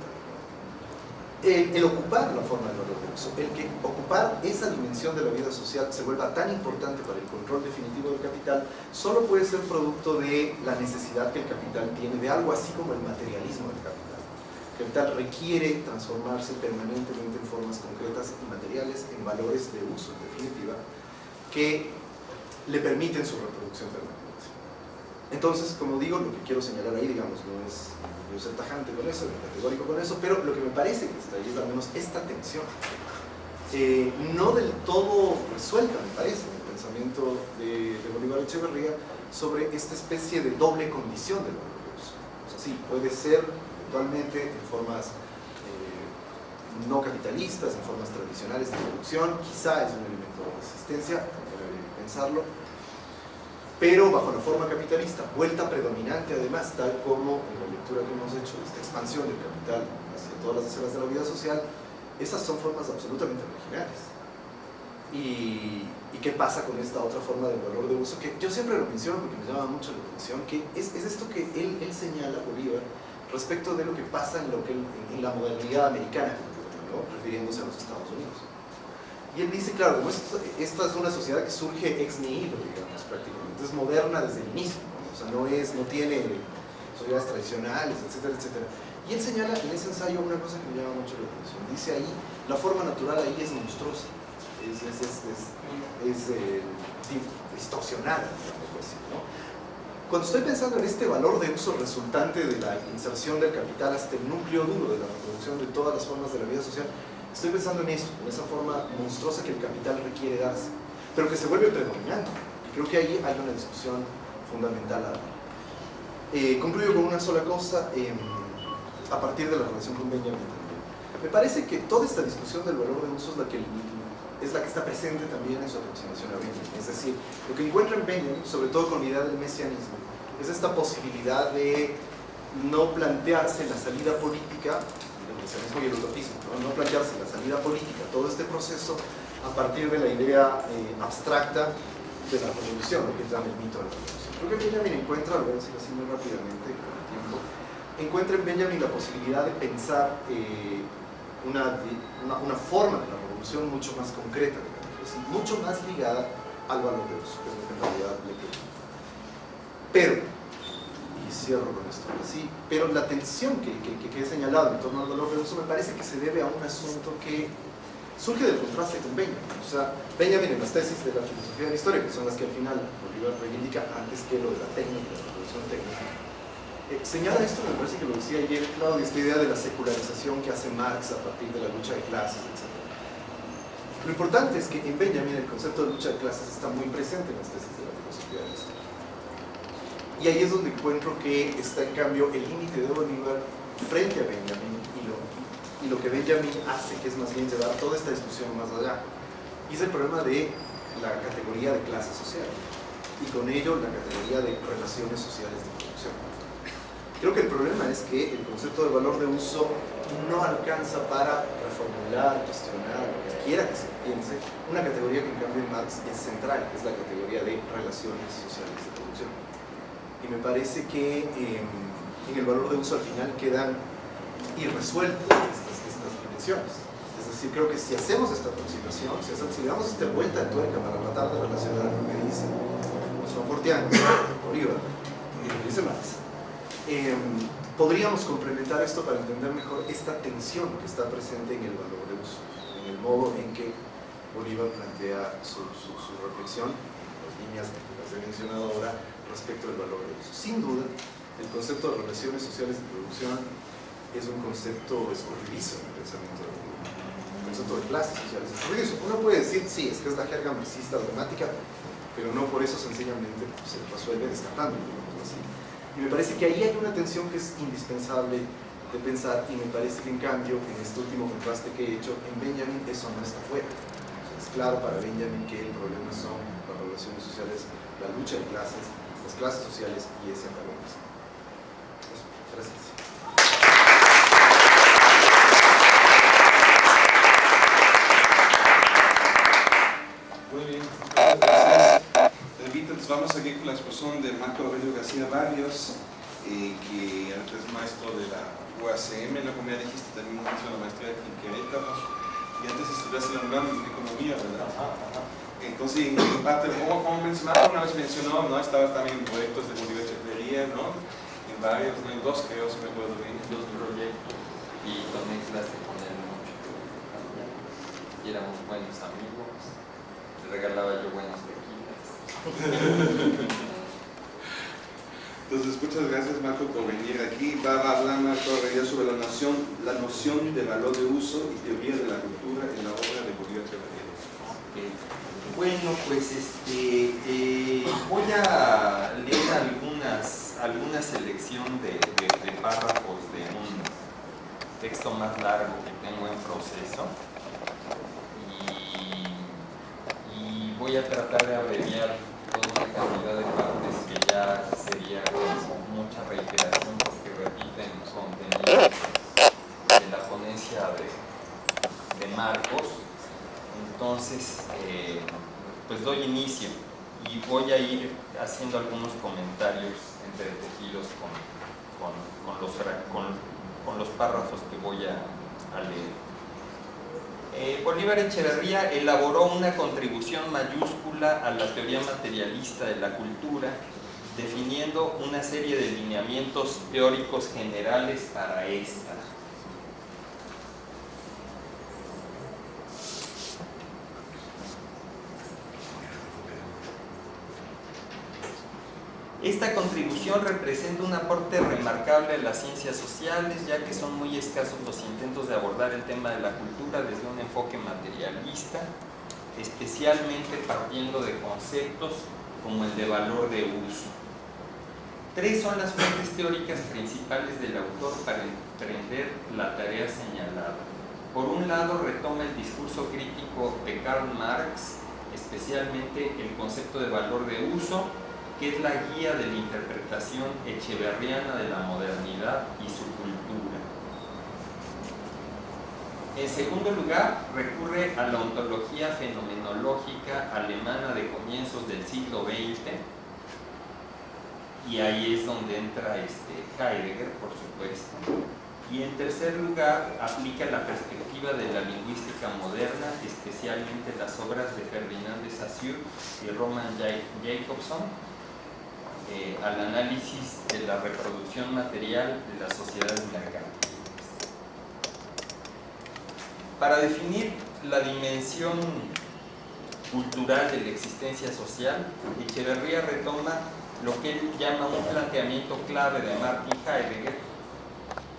El, el, ocupar la forma del uso, el que ocupar esa dimensión de la vida social se vuelva tan importante para el control definitivo del capital, solo puede ser producto de la necesidad que el capital tiene de algo así como el materialismo del capital capital requiere transformarse permanentemente en formas concretas y materiales, en valores de uso, en definitiva, que le permiten su reproducción permanente. Entonces, como digo, lo que quiero señalar ahí, digamos, no es yo ser tajante con eso, categórico con eso, pero lo que me parece que está ahí es al menos esta tensión. Eh, no del todo resuelta, me parece, en el pensamiento de, de Bolívar Echeverría sobre esta especie de doble condición del uso. O sea, sí, puede ser actualmente en formas eh, no capitalistas, en formas tradicionales de producción, quizá es un elemento de resistencia, hay pensarlo, pero bajo la forma capitalista, vuelta predominante además, tal como en la lectura que hemos hecho, esta expansión del capital hacia todas las esferas de la vida social, esas son formas absolutamente originales. Y, qué pasa con esta otra forma de valor de uso, que yo siempre lo menciono porque me llama mucho la atención, que es, es esto que él, él señala, Bolívar, respecto de lo que pasa en, lo que, en la modernidad americana, ¿no? refiriéndose a los Estados Unidos. Y él dice, claro, esta, es una sociedad que surge ex nihilo, digamos, es moderna desde el inicio, o sea, no, es, no tiene sociedades tradicionales, etcétera, etcétera. Y él señala en ese ensayo una cosa que me llama mucho la atención. Dice ahí, la forma natural ahí es monstruosa, es, es, es, es eh, distorsionada, digamos así, ¿no? Cuando estoy pensando en este valor de uso resultante de la inserción del capital hasta el núcleo duro de la reproducción de todas las formas de la vida social, estoy pensando en eso, en esa forma monstruosa que el capital requiere darse, pero que se vuelve predominante. Creo que ahí hay una discusión fundamental a dar. Eh, concluyo con una sola cosa, eh, a partir de la relación con Benjamin también. Me parece que toda esta discusión del valor de uso es la que es la que está presente también en su aproximación a Benjamin. Es decir, lo que encuentra en Benjamin, sobre todo con la idea del mesianismo, es esta posibilidad de no plantearse la salida política, el mesianismo y el utopismo, ¿no? no plantearse la salida política, todo este proceso a partir de la idea eh, abstracta de la revolución, lo que llama el mito de la revolución. Creo que Benjamin encuentra, lo voy a decir así muy rápidamente con el tiempo, encuentra en Benjamin la posibilidad de pensar eh, una, una, forma de la revolución mucho más concreta, mucho más ligada al valor de uso, que es lo que en realidad le queda. Pero, y cierro con esto así, pero la tensión que, que, que he señalado en torno al valor de uso me parece que se debe a un asunto que surge del contraste con Benjamin. O sea, Benjamin en las tesis de la filosofía de la historia, que son las que al final Bolívar reivindica antes que lo de la técnica, la revolución técnica, eh, señala esto, me parece que lo decía ayer Claudio, esta idea de la secularización que hace Marx a partir de la lucha de clases, etc. Lo importante es que en Benjamin el concepto de lucha de clases está muy presente en las tesis de la filosofía de la historia. Y ahí es donde encuentro que está en cambio el límite de Bolívar frente a Benjamin y lo, que Benjamin hace, que es más bien llevar toda esta discusión más allá. Y es el problema de la categoría de clase social y con ello la categoría de relaciones sociales de producción. Creo que el problema es que el concepto de valor de uso no alcanza para reformular, cuestionar, lo que quiera que se piense, una categoría que en cambio en Marx es central, que es la categoría de relaciones sociales de producción. Y me parece que eh, en el valor de uso al final quedan irresueltas Es decir, creo que si hacemos esta aproximación, si, hacemos, si damos esta vuelta de tuerca para tratar de relacionar lo que dice los Fortianos, Bolívar, y Marx, eh, podríamos complementar esto para entender mejor esta tensión que está presente en el valor de uso, en el modo en que Bolívar plantea su, su, su reflexión, las líneas que las he mencionado ahora, respecto del valor de uso. Sin duda, el concepto de relaciones sociales de producción es un concepto escurridizo en el concepto de clases sociales es escurridizo. Uno puede decir, sí, es que es la jerga marxista dramática, pero no por eso sencillamente se resuelve descartando. Y me parece que ahí hay una tensión que es indispensable de pensar y me parece que en cambio, en este último contraste que he hecho, en Benjamin eso no está fuera. es claro para Benjamin que el problema son las relaciones sociales, la lucha de clases, las clases sociales y ese antagonismo. Gracias. Muy bien, gracias. Repito, vamos aquí con la exposición de Marco Aurelio García Barrios, eh, que es maestro de la UACM, la ya dijiste, también hizo la maestría en Querétaro, y antes estudiaste en la UNAM en Economía, ¿verdad? Entonces, en parte, como, como mencionaba, una vez mencionó, ¿no? Estabas también en proyectos de Bolívar ¿no? En varios, ¿no? En dos creo, si me acuerdo bien. Dos proyectos y tomé clase con él mucho. Y éramos buenos amigos. Le regalaba yo buenos tequilas. Entonces, muchas gracias Marco por venir aquí. Va a hablar Marco Aurelio sobre la noción, la noción de valor de uso y teoría de la cultura en la obra de Bolívar Echeverría. Okay. Bueno, pues este, eh, voy a leer algunas, alguna selección de, párrafos de un texto más largo que tengo en proceso y voy a tratar de abreviar toda una cantidad de partes que ya sería mucha reiteración porque repiten contenidos de la ponencia de, Marcos entonces, eh, pues doy inicio y voy a ir haciendo algunos comentarios entretejidos con, con, con, los, con, los, párrafos que voy a leer. Eh, Bolívar Echeverría elaboró una contribución mayúscula a la teoría materialista de la cultura, definiendo una serie de lineamientos teóricos generales para esta. Esta contribución representa un aporte remarcable a las ciencias sociales, ya que son muy escasos los intentos de abordar el tema de la cultura desde un enfoque materialista, especialmente partiendo de conceptos como el de valor de uso. Tres son las fuentes teóricas principales del autor para emprender la tarea señalada. Por un lado, retoma el discurso crítico de Karl Marx, especialmente el concepto de valor de uso, que es la guía de la interpretación echeverriana de la modernidad y su cultura. En segundo lugar, recurre a la ontología fenomenológica alemana de comienzos del siglo XX, y ahí es donde entra este Heidegger, por supuesto. Y en tercer lugar, aplica la perspectiva de la lingüística moderna, especialmente las obras de Ferdinand de Saussure y Roman Jacobson, eh, al análisis de la reproducción material de las sociedades mercantiles. Para definir la dimensión cultural de la existencia social, Echeverría retoma lo que él llama un planteamiento clave de Martin Heidegger,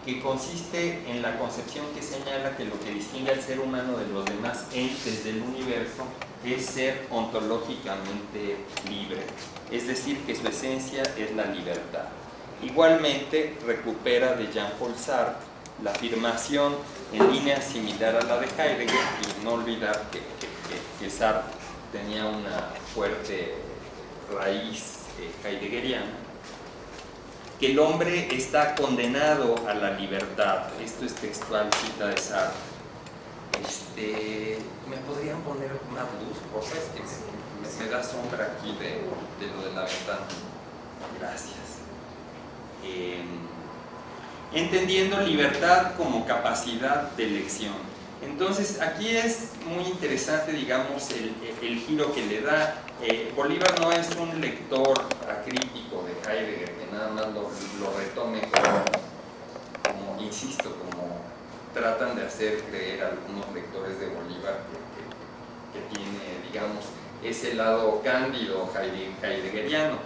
que consiste en la concepción que señala que lo que distingue al ser humano de los demás entes del universo es ser ontológicamente libre, es decir, que su esencia es la libertad. Igualmente recupera de Jean-Paul Sartre la afirmación en línea similar a la de Heidegger y no olvidar que, Sartre tenía una fuerte raíz eh, heideggeriana, que el hombre está condenado a la libertad. Esto es textual, cita de Sartre. Este, ¿Me podrían poner más luz? Por favor, es que me, me, da sombra aquí de, de, lo de la ventana. Gracias. Eh, entendiendo libertad como capacidad de elección. Entonces, aquí es muy interesante, digamos, el, el giro que le da. Eh, Bolívar no es un lector acrítico de Heidegger, nada más lo, retome como, insisto, como tratan de hacer creer algunos lectores de Bolívar que tiene, digamos, ese lado cándido heideggeriano,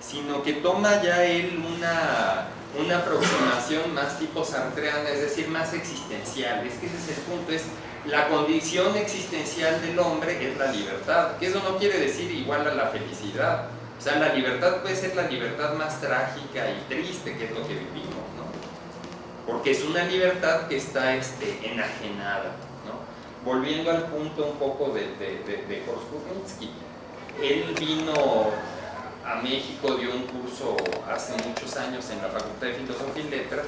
sino que toma ya él una una aproximación más tipo sartreana, es decir, más existencial. Es que ese es el punto, es la condición existencial del hombre es la libertad, que eso no quiere decir igual a la felicidad. O sea, la libertad puede ser la libertad más trágica y triste, que es lo que vivimos, ¿no? Porque es una libertad que está este, enajenada, ¿no? Volviendo al punto un poco de, de, de, de él vino a México dio un curso hace muchos años en la Facultad de Filosofía y Letras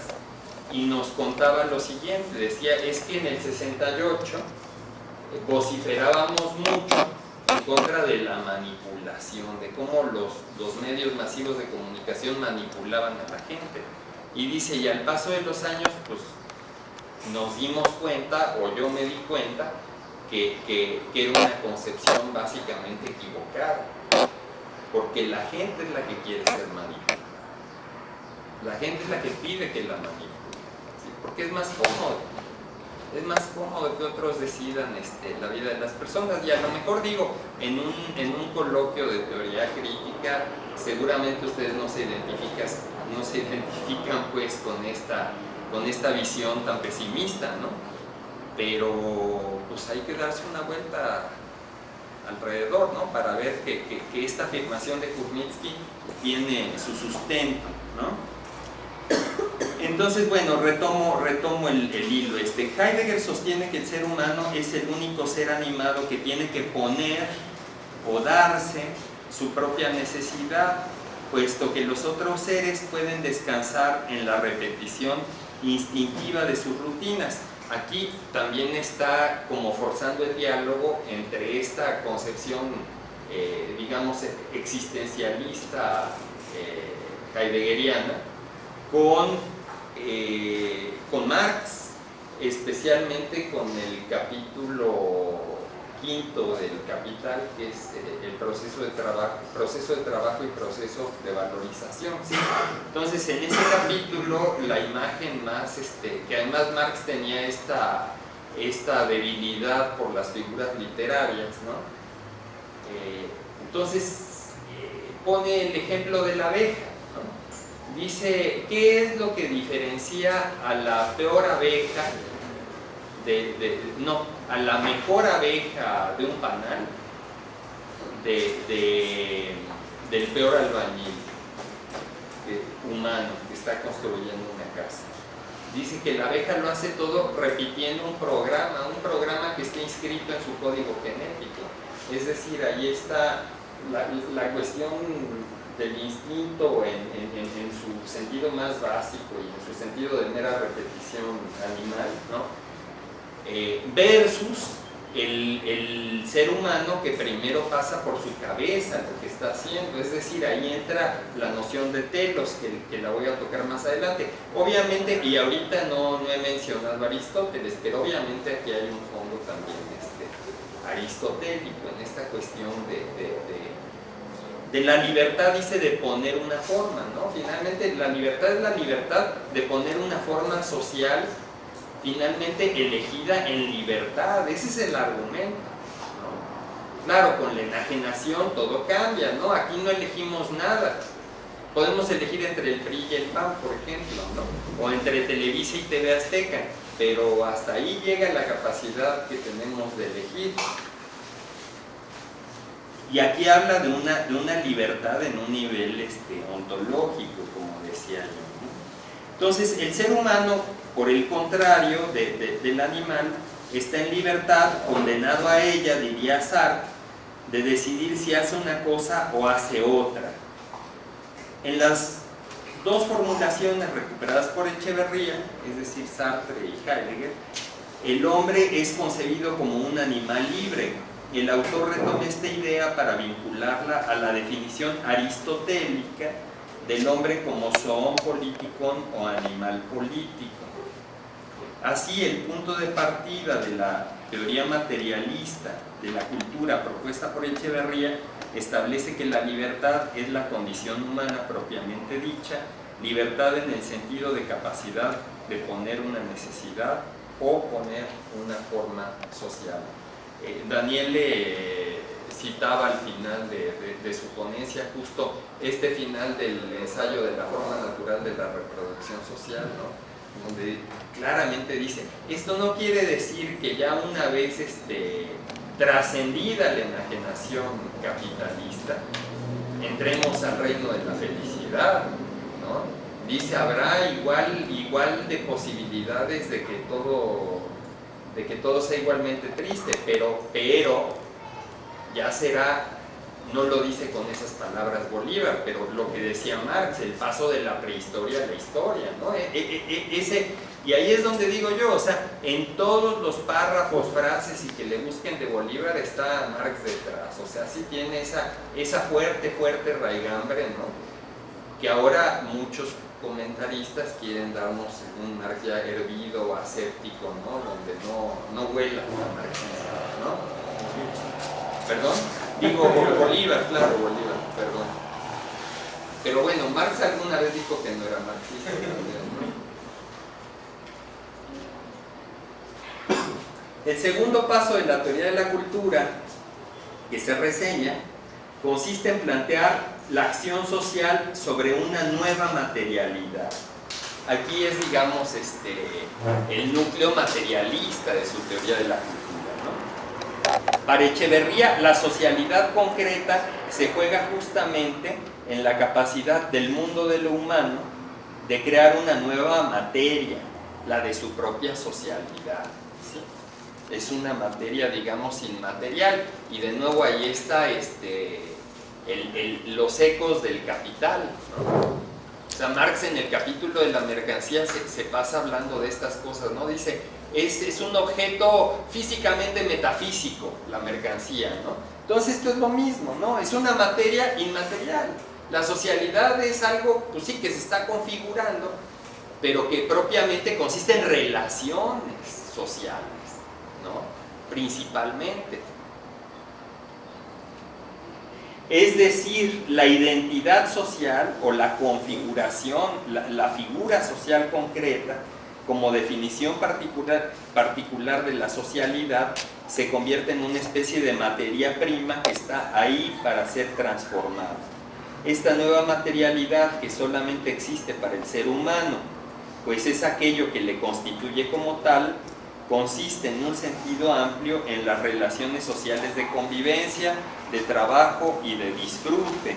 y nos contaba lo siguiente, decía, es que en el 68 vociferábamos mucho en contra de la manipulación, de cómo los, los medios masivos de comunicación manipulaban a la gente. Y dice, y al paso de los años, pues nos dimos cuenta, o yo me di cuenta, que, que, era una concepción básicamente equivocada porque la gente es la que quiere ser manipulada. La gente es la que pide que la manipule, ¿sí? porque es más cómodo. Es más cómodo que otros decidan este, la vida de las personas. Y a lo mejor digo, en un, en un coloquio de teoría crítica, seguramente ustedes no se identifican, no se identifican pues con esta, con esta visión tan pesimista, ¿no? Pero pues hay que darse una vuelta alrededor, ¿no? Para ver que, que, esta afirmación de Kurnitsky tiene su sustento, ¿no? Entonces, bueno, retomo, retomo el, hilo. Este, Heidegger sostiene que el ser humano es el único ser animado que tiene que poner o darse su propia necesidad, puesto que los otros seres pueden descansar en la repetición instintiva de sus rutinas aquí también está como forzando el diálogo entre esta concepción, eh, digamos, existencialista eh, heideggeriana con, eh, con Marx, especialmente con el capítulo quinto del capital, que es eh, el proceso de, trabajo, proceso de trabajo y proceso de valorización. Entonces, en ese capítulo, la imagen más, este, que además Marx tenía esta, esta debilidad por las figuras literarias, ¿no? Eh, entonces, pone el ejemplo de la abeja. Dice, ¿qué es lo que diferencia a la peor abeja de, no, a la mejor abeja de un panal de, del peor albañil eh, humano que está construyendo una casa. Dice que la abeja lo hace todo repitiendo un programa, un programa que está inscrito en su código genético. Es decir, ahí está la, la cuestión del instinto en, en, su sentido más básico y en su sentido de mera repetición animal, ¿no? Eh, versus el, el, ser humano que primero pasa por su cabeza lo que está haciendo, es decir, ahí entra la noción de telos, que, que la voy a tocar más adelante. Obviamente, y ahorita no, no he mencionado a Aristóteles, pero obviamente aquí hay un fondo también este, aristotélico en esta cuestión de, de la libertad, dice, de poner una forma, ¿no? Finalmente, la libertad es la libertad de poner una forma social finalmente elegida en libertad, ese es el argumento. ¿no? Claro, con la enajenación todo cambia, ¿no? Aquí no elegimos nada. Podemos elegir entre el PRI y el PAN, por ejemplo, ¿no? O entre Televisa y TV Azteca, pero hasta ahí llega la capacidad que tenemos de elegir. Y aquí habla de una, de una libertad en un nivel este, ontológico, como decía yo. Entonces, el ser humano por el contrario de, del animal, está en libertad, condenado a ella, diría Sartre, de decidir si hace una cosa o hace otra. En las dos formulaciones recuperadas por Echeverría, es decir, Sartre y Heidegger, el hombre es concebido como un animal libre. El autor retoma esta idea para vincularla a la definición aristotélica del hombre como zoon politikon o animal político. Así, el punto de partida de la teoría materialista de la cultura propuesta por Echeverría establece que la libertad es la condición humana propiamente dicha, libertad en el sentido de capacidad de poner una necesidad o poner una forma social. Eh, Daniel eh, citaba al final de, su ponencia justo este final del ensayo de la forma natural de la reproducción social, ¿no? donde claramente dice, esto no quiere decir que ya una vez este, trascendida la enajenación capitalista, entremos al reino de la felicidad, ¿no? Dice, habrá igual, igual de posibilidades de que todo, de que todo sea igualmente triste, pero, pero ya será no lo dice con esas palabras Bolívar, pero lo que decía Marx, el paso de la prehistoria a la historia, ¿no? E, e, e, ese, y ahí es donde digo yo, o sea, en todos los párrafos, frases y que le busquen de Bolívar está Marx detrás, o sea, sí tiene esa, esa fuerte, fuerte raigambre, ¿no? Que ahora muchos comentaristas quieren darnos un Marx ya hervido o aséptico, ¿no? Donde no, no huela a marxista, ¿no? ¿Perdón? Digo Bolívar, claro, Bolívar, perdón. Pero bueno, Marx alguna vez dijo que no era marxista. El segundo paso de la teoría de la cultura que se reseña consiste en plantear la acción social sobre una nueva materialidad. Aquí es, digamos, este, el núcleo materialista de su teoría de la cultura. Para Echeverría, la socialidad concreta se juega justamente en la capacidad del mundo de lo humano de crear una nueva materia, la de su propia socialidad. Es una materia, digamos, inmaterial. Y de nuevo ahí está este, los ecos del capital. O sea, Marx en el capítulo de la mercancía se, se pasa hablando de estas cosas, ¿no? Dice, es, es, un objeto físicamente metafísico, la mercancía, ¿no? Entonces esto es lo mismo, ¿no? Es una materia inmaterial. La socialidad es algo, pues sí, que se está configurando, pero que propiamente consiste en relaciones sociales, ¿no? Principalmente. Es decir, la identidad social o la configuración, la, figura social concreta, como definición particular, particular de la socialidad, se convierte en una especie de materia prima que está ahí para ser transformada. Esta nueva materialidad que solamente existe para el ser humano, pues es aquello que le constituye como tal, consiste en un sentido amplio en las relaciones sociales de convivencia, de trabajo y de disfrute,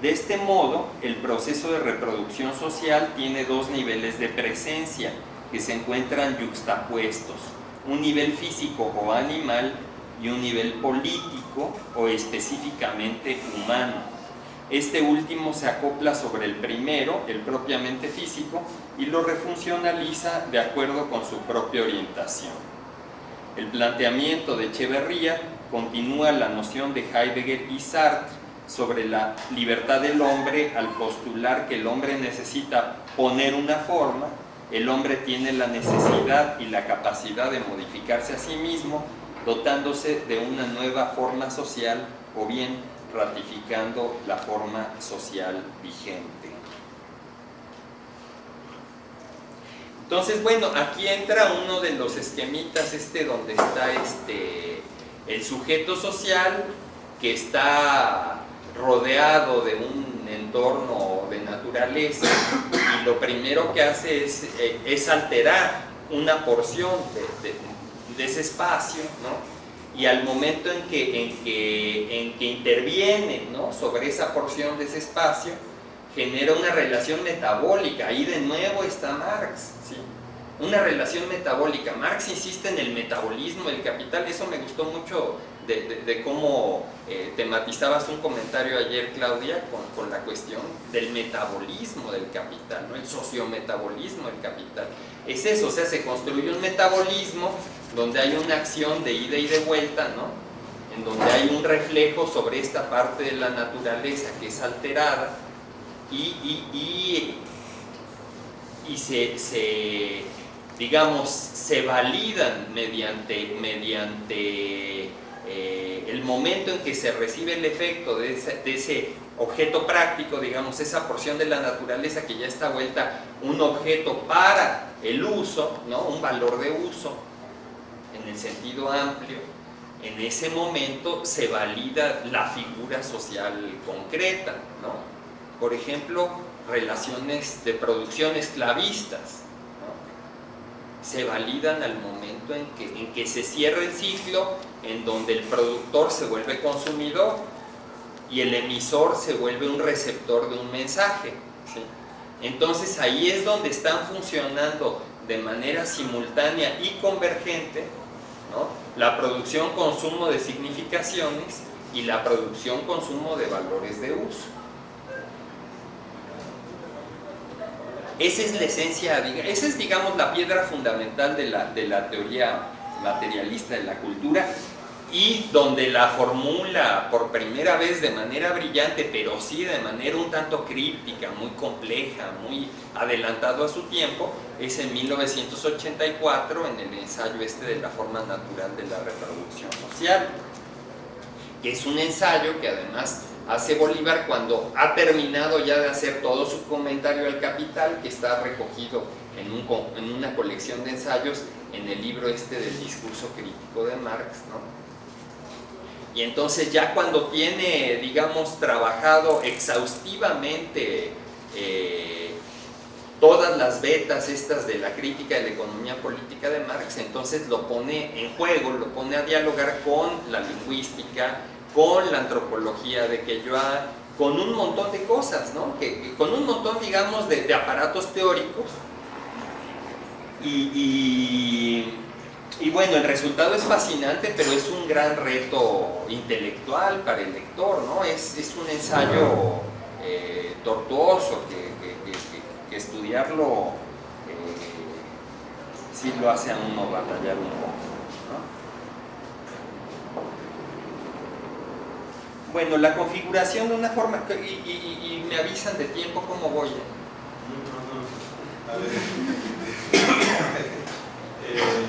de este modo, el proceso de reproducción social tiene dos niveles de presencia que se encuentran yuxtapuestos, un nivel físico o animal y un nivel político o específicamente humano. Este último se acopla sobre el primero, el propiamente físico, y lo refuncionaliza de acuerdo con su propia orientación. El planteamiento de Echeverría continúa la noción de Heidegger y Sartre sobre la libertad del hombre al postular que el hombre necesita poner una forma, el hombre tiene la necesidad y la capacidad de modificarse a sí mismo, dotándose de una nueva forma social o bien ratificando la forma social vigente. Entonces, bueno, aquí entra uno de los esquemitas este donde está este el sujeto social que está rodeado de un entorno de naturaleza y lo primero que hace es, eh, alterar una porción de ese espacio, ¿no? y al momento en que, en que, en que interviene ¿no? sobre esa porción de ese espacio, genera una relación metabólica. Ahí de nuevo está Marx. ¿sí? Una relación metabólica. Marx insiste en el metabolismo del capital. Eso me gustó mucho de, cómo eh, tematizabas un comentario ayer, Claudia, con, con, la cuestión del metabolismo del capital, ¿no? el sociometabolismo del capital. Es eso, o sea, se construye un metabolismo donde hay una acción de ida y de vuelta, ¿no? en donde hay un reflejo sobre esta parte de la naturaleza que es alterada y, y, y, y se, se, digamos, se validan mediante, mediante eh, el momento en que se recibe el efecto de ese, de ese, objeto práctico, digamos, esa porción de la naturaleza que ya está vuelta un objeto para el uso, ¿no? un valor de uso, en el sentido amplio, en ese momento se valida la figura social concreta, ¿no? Por ejemplo, relaciones de producción esclavistas, se validan al momento en que, se cierra el ciclo, en donde el productor se vuelve consumidor y el emisor se vuelve un receptor de un mensaje. Entonces ahí es donde están funcionando de manera simultánea y convergente la producción-consumo de significaciones y la producción-consumo de valores de uso. Esa es la esencia, esa es digamos la piedra fundamental de la, de la teoría materialista de la cultura y donde la formula por primera vez de manera brillante, pero sí de manera un tanto críptica, muy compleja, muy adelantado a su tiempo, es en 1984 en el ensayo este de la forma natural de la reproducción social, que es un ensayo que además hace Bolívar cuando ha terminado ya de hacer todo su comentario al capital, que está recogido en, un, en una colección de ensayos en el libro este del discurso crítico de Marx, ¿no? Y entonces ya cuando tiene, digamos, trabajado exhaustivamente eh, todas las vetas estas de la crítica de la economía política de Marx, entonces lo pone en juego, lo pone a dialogar con la lingüística, con la antropología de Queyoa, con un montón de cosas, ¿no? Que, con un montón, digamos, de, aparatos teóricos y, y bueno, el resultado es fascinante, pero es un gran reto intelectual para el lector, ¿no? Es, es un ensayo eh, tortuoso que estudiarlo eh, sí lo hace a uno batallar un poco. ¿no? Bueno, la configuración de una forma, y, me avisan de tiempo cómo voy. A ver. eh,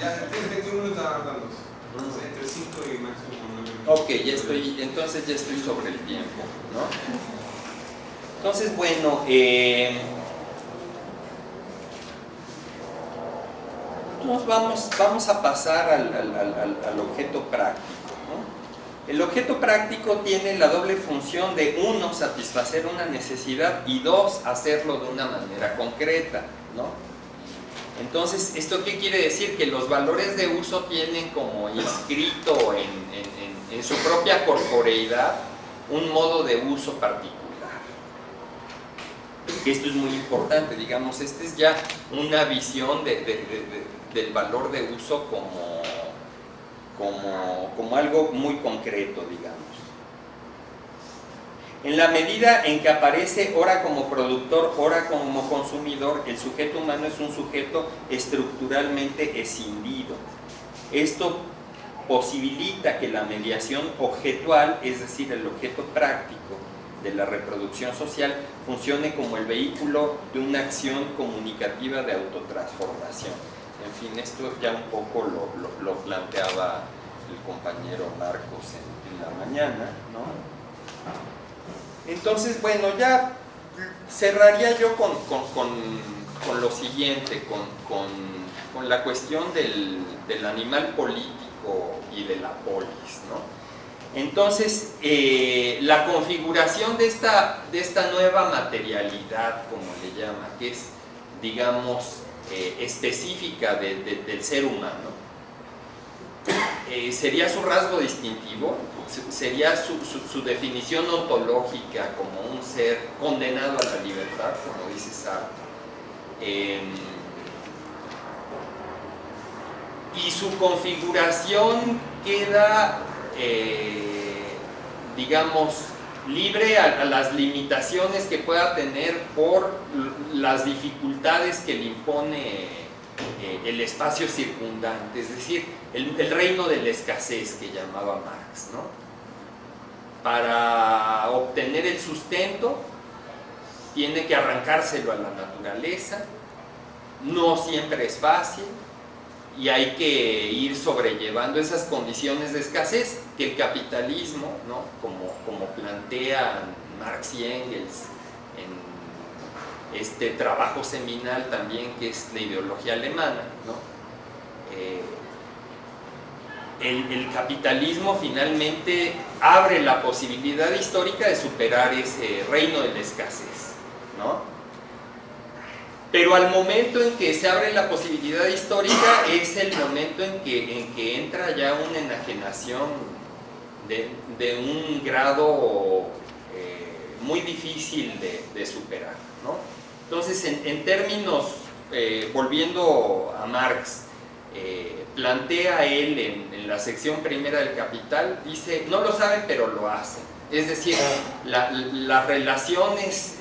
Ya tienes 21 minutos hablando. Entre 5 y máximo 9 Ok, ya estoy, entonces ya estoy sobre el tiempo, ¿no? Entonces, bueno, eh, nos vamos, vamos a pasar al, objeto práctico. El objeto práctico tiene la doble función de, uno, satisfacer una necesidad y dos, hacerlo de una manera concreta. Entonces, ¿esto qué quiere decir? Que los valores de uso tienen como inscrito en, en, su propia corporeidad un modo de uso particular. Esto es muy importante, digamos, esta es ya una visión de, del valor de uso como, como, como algo muy concreto, digamos. En la medida en que aparece ora como productor, ora como consumidor, el sujeto humano es un sujeto estructuralmente escindido. Esto posibilita que la mediación objetual, es decir, el objeto práctico de la reproducción social, funcione como el vehículo de una acción comunicativa de autotransformación. En fin, esto ya un poco lo, lo- planteaba el compañero Marcos en, la mañana, ¿no? Entonces, bueno, ya cerraría yo con, con- con- con lo siguiente, con la cuestión del, del animal político y de la polis, ¿no? Entonces, eh, la configuración de esta, de esta nueva materialidad, como le llama, que es, digamos, eh, específica de- de- del ser humano, eh, sería su rasgo distintivo, Se- sería su, definición ontológica como un ser condenado a la libertad, como dice Sartre. Em, y su configuración queda, eh, digamos, libre a, las limitaciones que pueda tener por las dificultades que le impone eh, el espacio circundante, es decir, el, el reino de la escasez que llamaba Marx. ¿no? Para obtener el sustento, tiene que arrancárselo a la naturaleza, no siempre es fácil, y hay que ir sobrellevando esas condiciones de escasez que el capitalismo, ¿no? como, como plantean Marx y Engels en este trabajo seminal también que es la ideología alemana, ¿no? Eh, el, el capitalismo finalmente abre la posibilidad histórica de superar ese reino de la escasez, ¿no? Pero al momento en que se abre la posibilidad histórica es el momento en que, en que entra ya una enajenación de, de un grado eh, muy difícil de, de superar. ¿no? Entonces, en, en términos, eh, volviendo a Marx, eh, plantea él en, en la sección primera del Capital, dice, no lo saben pero lo hacen. Es decir, la- las relaciones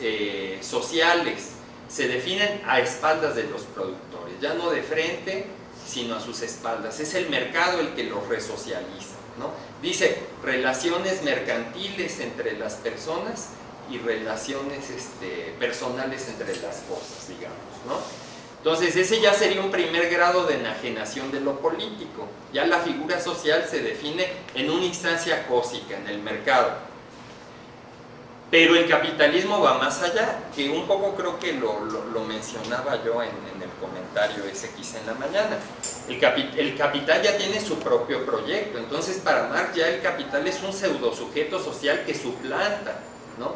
sociales se definen a espaldas de los productores, ya no de frente, sino a sus espaldas. Es el mercado el que los resocializa. ¿no? Dice relaciones mercantiles entre las personas y relaciones este, personales entre las cosas, digamos. ¿no? Entonces ese ya sería un primer grado de enajenación de lo político. Ya la figura social se define en una instancia cósica, en el mercado. Pero el capitalismo va más allá, que un poco creo que lo, lo- mencionaba yo en, en el comentario ese en la mañana. El, capi- el capital ya tiene su propio proyecto, entonces para Marx ya el capital es un pseudo sujeto social que suplanta, ¿no?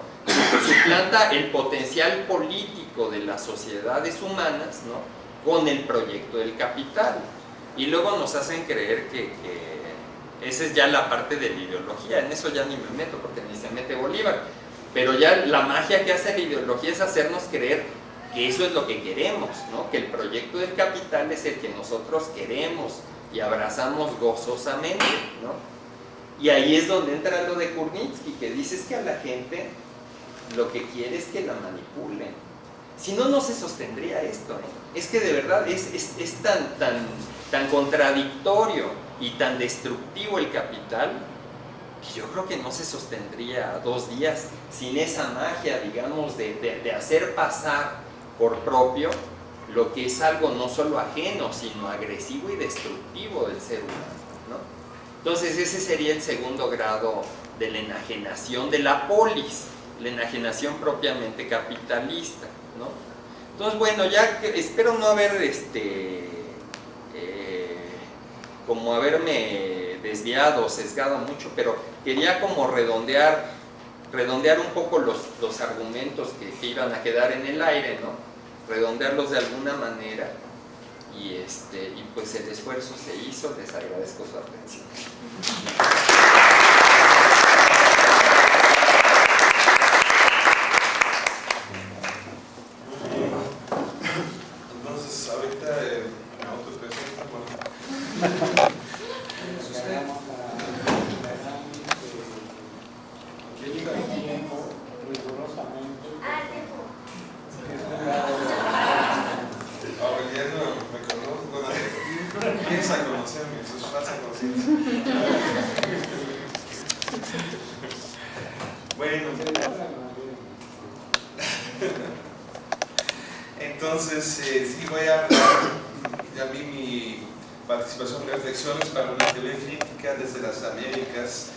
Suplanta el potencial político de las sociedades humanas, ¿no? Con el proyecto del capital. Y luego nos hacen creer que, que esa es ya la parte de la ideología, en eso ya ni me meto porque ni se mete Bolívar. Pero ya la magia que hace la ideología es hacernos creer que eso es lo que queremos, ¿no? que el proyecto del capital es el que nosotros queremos y abrazamos gozosamente. ¿no? Y ahí es donde entra lo de Kurnitsky, que dice que a la gente lo que quiere es que la manipulen. Si no, no se sostendría esto. Es que de verdad es, es- es tan, tan, tan contradictorio y tan destructivo el capital que yo creo que no se sostendría dos días sin esa magia, digamos, de, de- hacer pasar por propio lo que es algo no solo ajeno, sino agresivo y destructivo del ser humano. ¿no? Entonces ese sería el segundo grado de la enajenación de la polis, la enajenación propiamente capitalista. ¿no? Entonces, bueno, ya espero no haber este, eh, como haberme desviado, sesgado mucho, pero quería como redondear, redondear un poco los, los argumentos que, iban a quedar en el aire, ¿no? Redondearlos de alguna manera y, este, y pues el esfuerzo se hizo, les agradezco su atención. Entonces, ahorita eh, me autopresento, bueno, Tenemos la- la gran, eh, tiempo conocerme, eso es falsa conciencia. bueno, entonces eh, sí voy a hablar, ya mi participación en reflexiones para una teoría crítica desde las Américas,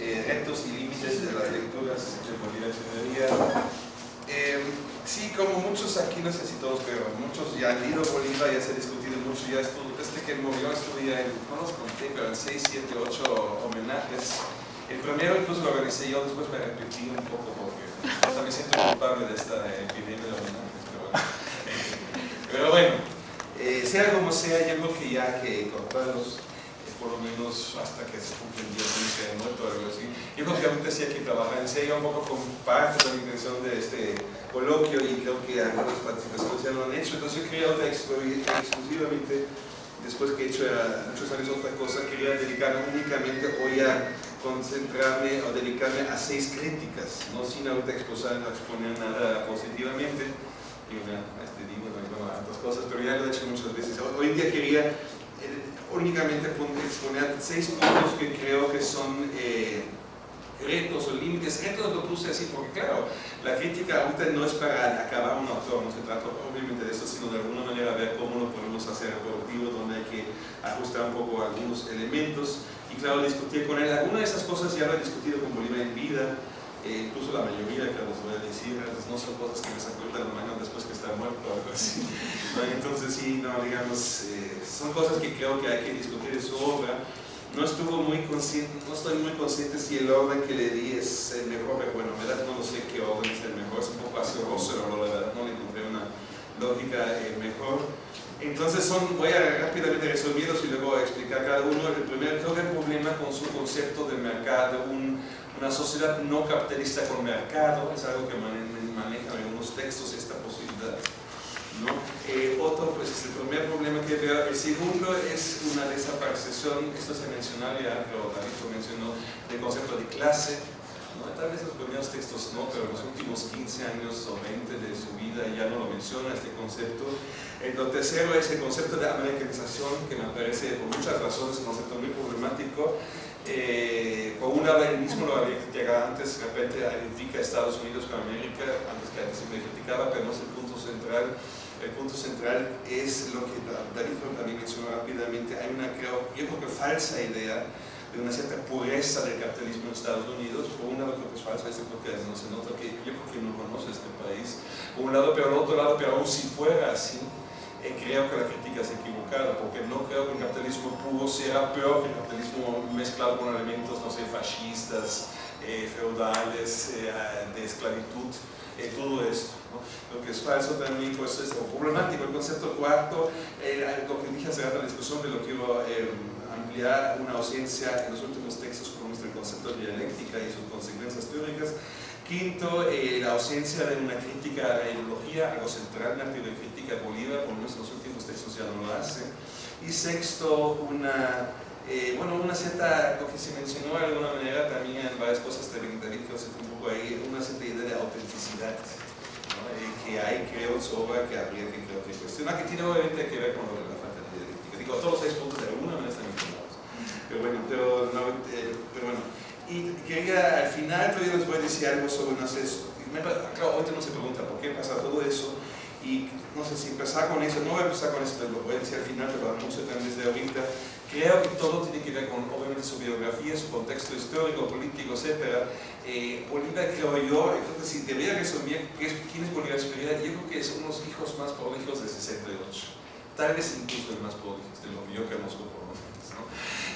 eh, retos y límites de las lecturas de Bolívar Echeverría. Eh, sí, como muchos aquí, no sé si todos, pero muchos ya han leído Bolívar, ya se ha discutido mucho, ya estuvo, desde que murió estuve en, no los conté, pero en 6, 7, 8 homenajes. El primero incluso lo organicé yo, después me repetí un poco porque hasta me siento culpable de esta epidemia de homenajes, pero bueno. Pero bueno, eh, sea como sea, yo creo que ya que cortarlos por lo menos hasta que se cumplen 10 años que muerto o algo así. Yo realmente sí hay que trabajar en serio un poco con parte de la intención de este coloquio y creo que algunas participaciones ya lo han hecho. Entonces yo quería otra exclusivamente, después que he hecho muchos años otra cosa, quería dedicarme únicamente hoy a concentrarme o dedicarme a seis críticas, no sin ahorita exponer, exponer nada positivamente. Y una, este digo, no, a otras cosas, pero ya lo he hecho muchas veces. Hoy en día quería únicamente exponer seis puntos que creo que son eh, retos o límites. Retos lo puse así porque, claro, la crítica ahorita no es para acabar un autor, no se trata obviamente de eso, sino de alguna manera ver cómo lo podemos hacer productivo, donde hay que ajustar un poco algunos elementos y, claro, discutir con él. Algunas de esas cosas ya lo he discutido con Bolívar en vida, eh, incluso la mayoría que les voy a decir, no son cosas que me se acuerdan mañana después que está muerto o algo así. Entonces sí, no, digamos, eh, son cosas que creo que hay que discutir en su obra. No estuvo muy consciente, no estoy muy consciente si el orden que le di es el mejor, pero bueno, en verdad no lo sé qué orden es el mejor, es un poco asqueroso, pero la verdad no le encontré una lógica eh, mejor. Entonces son, voy a rápidamente resolverlos y luego explicar cada uno. El primer, creo que el problema con su concepto de mercado, un una sociedad no capitalista con mercado, es algo que manejan algunos textos esta posibilidad. ¿no? Eh, otro, pues es el primer problema que veo. El segundo es una desaparición, esto se mencionaba ya, pero David lo mencionó, del concepto de clase. ¿no? Tal vez los primeros textos no, pero los últimos 15 años o 20 de su vida ya no lo menciona este concepto. El lo tercero es el concepto de americanización, que me parece por muchas razones un concepto muy problemático eh, por un lado, él mismo lo había criticado antes, de repente identifica a Estados Unidos con América, antes que antes siempre criticaba, pero no es el punto central. El punto central es lo que David también mencionó rápidamente, hay una, creo, yo creo que falsa idea de una cierta pureza del capitalismo en Estados Unidos. Por un lado creo que es falsa, este creo que no se nota que yo creo que no conoce este país. Por un lado, pero por otro lado, pero aún si fuera así, eh, creo que la crítica es equivocada, porque no creo que el capitalismo puro sea peor que el capitalismo mezclado con elementos, no sé, fascistas, eh, feudales, eh, de esclavitud, todo esto. ¿no? Lo que es falso también, pues es problemático. El concepto cuarto, lo que dije hace rato en la discusión, de lo quiero ampliar una ausencia en los últimos textos como es el concepto de dialéctica y sus consecuencias teóricas. Quinto, la ausencia de una crítica a la ideología, algo central en la teoría crítica Bolívar, por lo menos en los últimos textos ya no lo hace. Y sexto, una, eh, bueno, una cierta, lo que se mencionó de alguna manera también en varias cosas de David que fue un poco ahí, una cierta idea de autenticidad eh, que hay, creo, en su obra que habría que, creo que cuestionar, que tiene obviamente que ver con lo de la falta de dialéctica. Digo, todos los seis puntos de alguna manera están vinculados. Pero bueno, pero, no, eh, pero bueno. Y quería, al final todavía les voy a decir algo sobre una Claro, ahorita no se pregunta por qué pasa todo eso, y no sé si empezar con eso, no voy a empezar con eso, lo voy a decir al final, pero anuncio también desde ahorita. Creo que todo tiene que ver con, obviamente, su biografía, su contexto histórico, político, etc. Eh, Bolívar, creo yo, creo que si debería resumir quién es Bolívar Superior, yo creo que es uno de los hijos más prolijos de 68. Tal vez incluso el más prolijos de lo que yo conozco por lo menos. ¿no?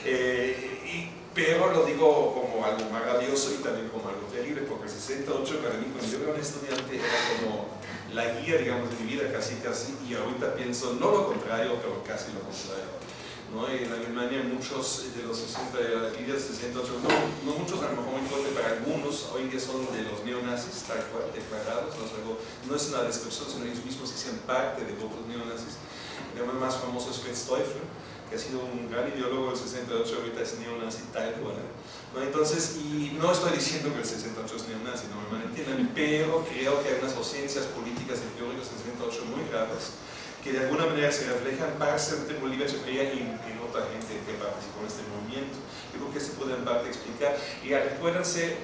Eh, pero lo digo como algo maravilloso y también como algo terrible, porque el 68 para mí, cuando yo era un estudiante, era como la guía, digamos, de mi vida casi casi, y ahorita pienso no lo contrario, pero casi lo contrario. ¿no? En Alemania muchos de los 60, líderes 68, no, no muchos, a lo mejor muy fuerte para algunos, hoy día son de los neonazis, tal cual, declarados, no es, algo, no es una descripción, sino ellos mismos se hacen parte de grupos neonazis. El más famoso es Fritz Teufel, que ha sido un gran ideólogo del 68, ahorita es neonazi tal cual. ¿No? Entonces, y no estoy diciendo que el 68 es neonazi, no me malentiendan, pero creo que hay unas ausencias políticas y teóricas en el 68 muy graves que de alguna manera se reflejan parcialmente en Bolívar Echeverría y en otra gente que participó en este movimiento. Yo creo que se puede en parte explicar. Y recuérdense,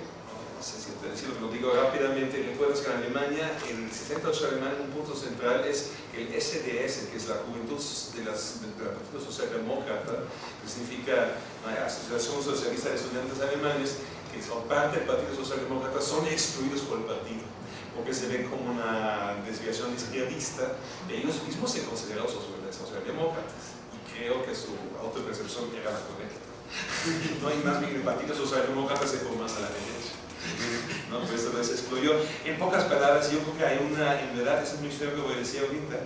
no si decirlo, lo digo rápidamente, recuérdense que en Alemania, el 78 alemán, un punto central es el SDS, que es la Juventud de, las, de la Partido Socialdemócrata, que significa la Asociación Socialista de Estudiantes Alemanes, que son parte del Partido Socialdemócrata, son excluidos por el partido porque se ven como una desviación izquierdista, ellos mismos se consideran socialdemócratas creo que su autopercepción era la correcta. No hay más bien el Partido Socialdemócrata se más a la derecha. ¿no? Pues eso se excluyó. En pocas palabras, yo creo que hay una, en verdad, eso es muy feo que voy a decir ahorita,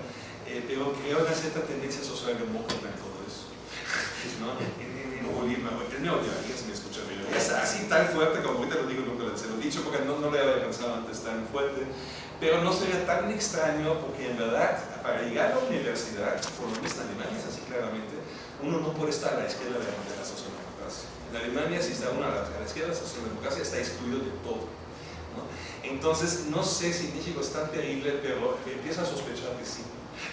eh, pero creo una cierta tendencia socialdemócrata en todo eso. ¿no? En, en, en Bolívar, el neoliberalismo, si me escuchan bien, es así tan fuerte como ahorita lo digo, nunca se lo he dicho, porque no, no lo había pensado antes tan fuerte, pero no sería tan extraño porque en verdad, para llegar a la universidad, por lo menos en Alemania es así claramente, uno no puede estar a la izquierda de la socialdemocracia. En Alemania, si está uno a la, a la izquierda de la socialdemocracia, está excluido de todo. ¿no? Entonces, no sé si México es tan terrible, pero empiezo a sospechar que sí.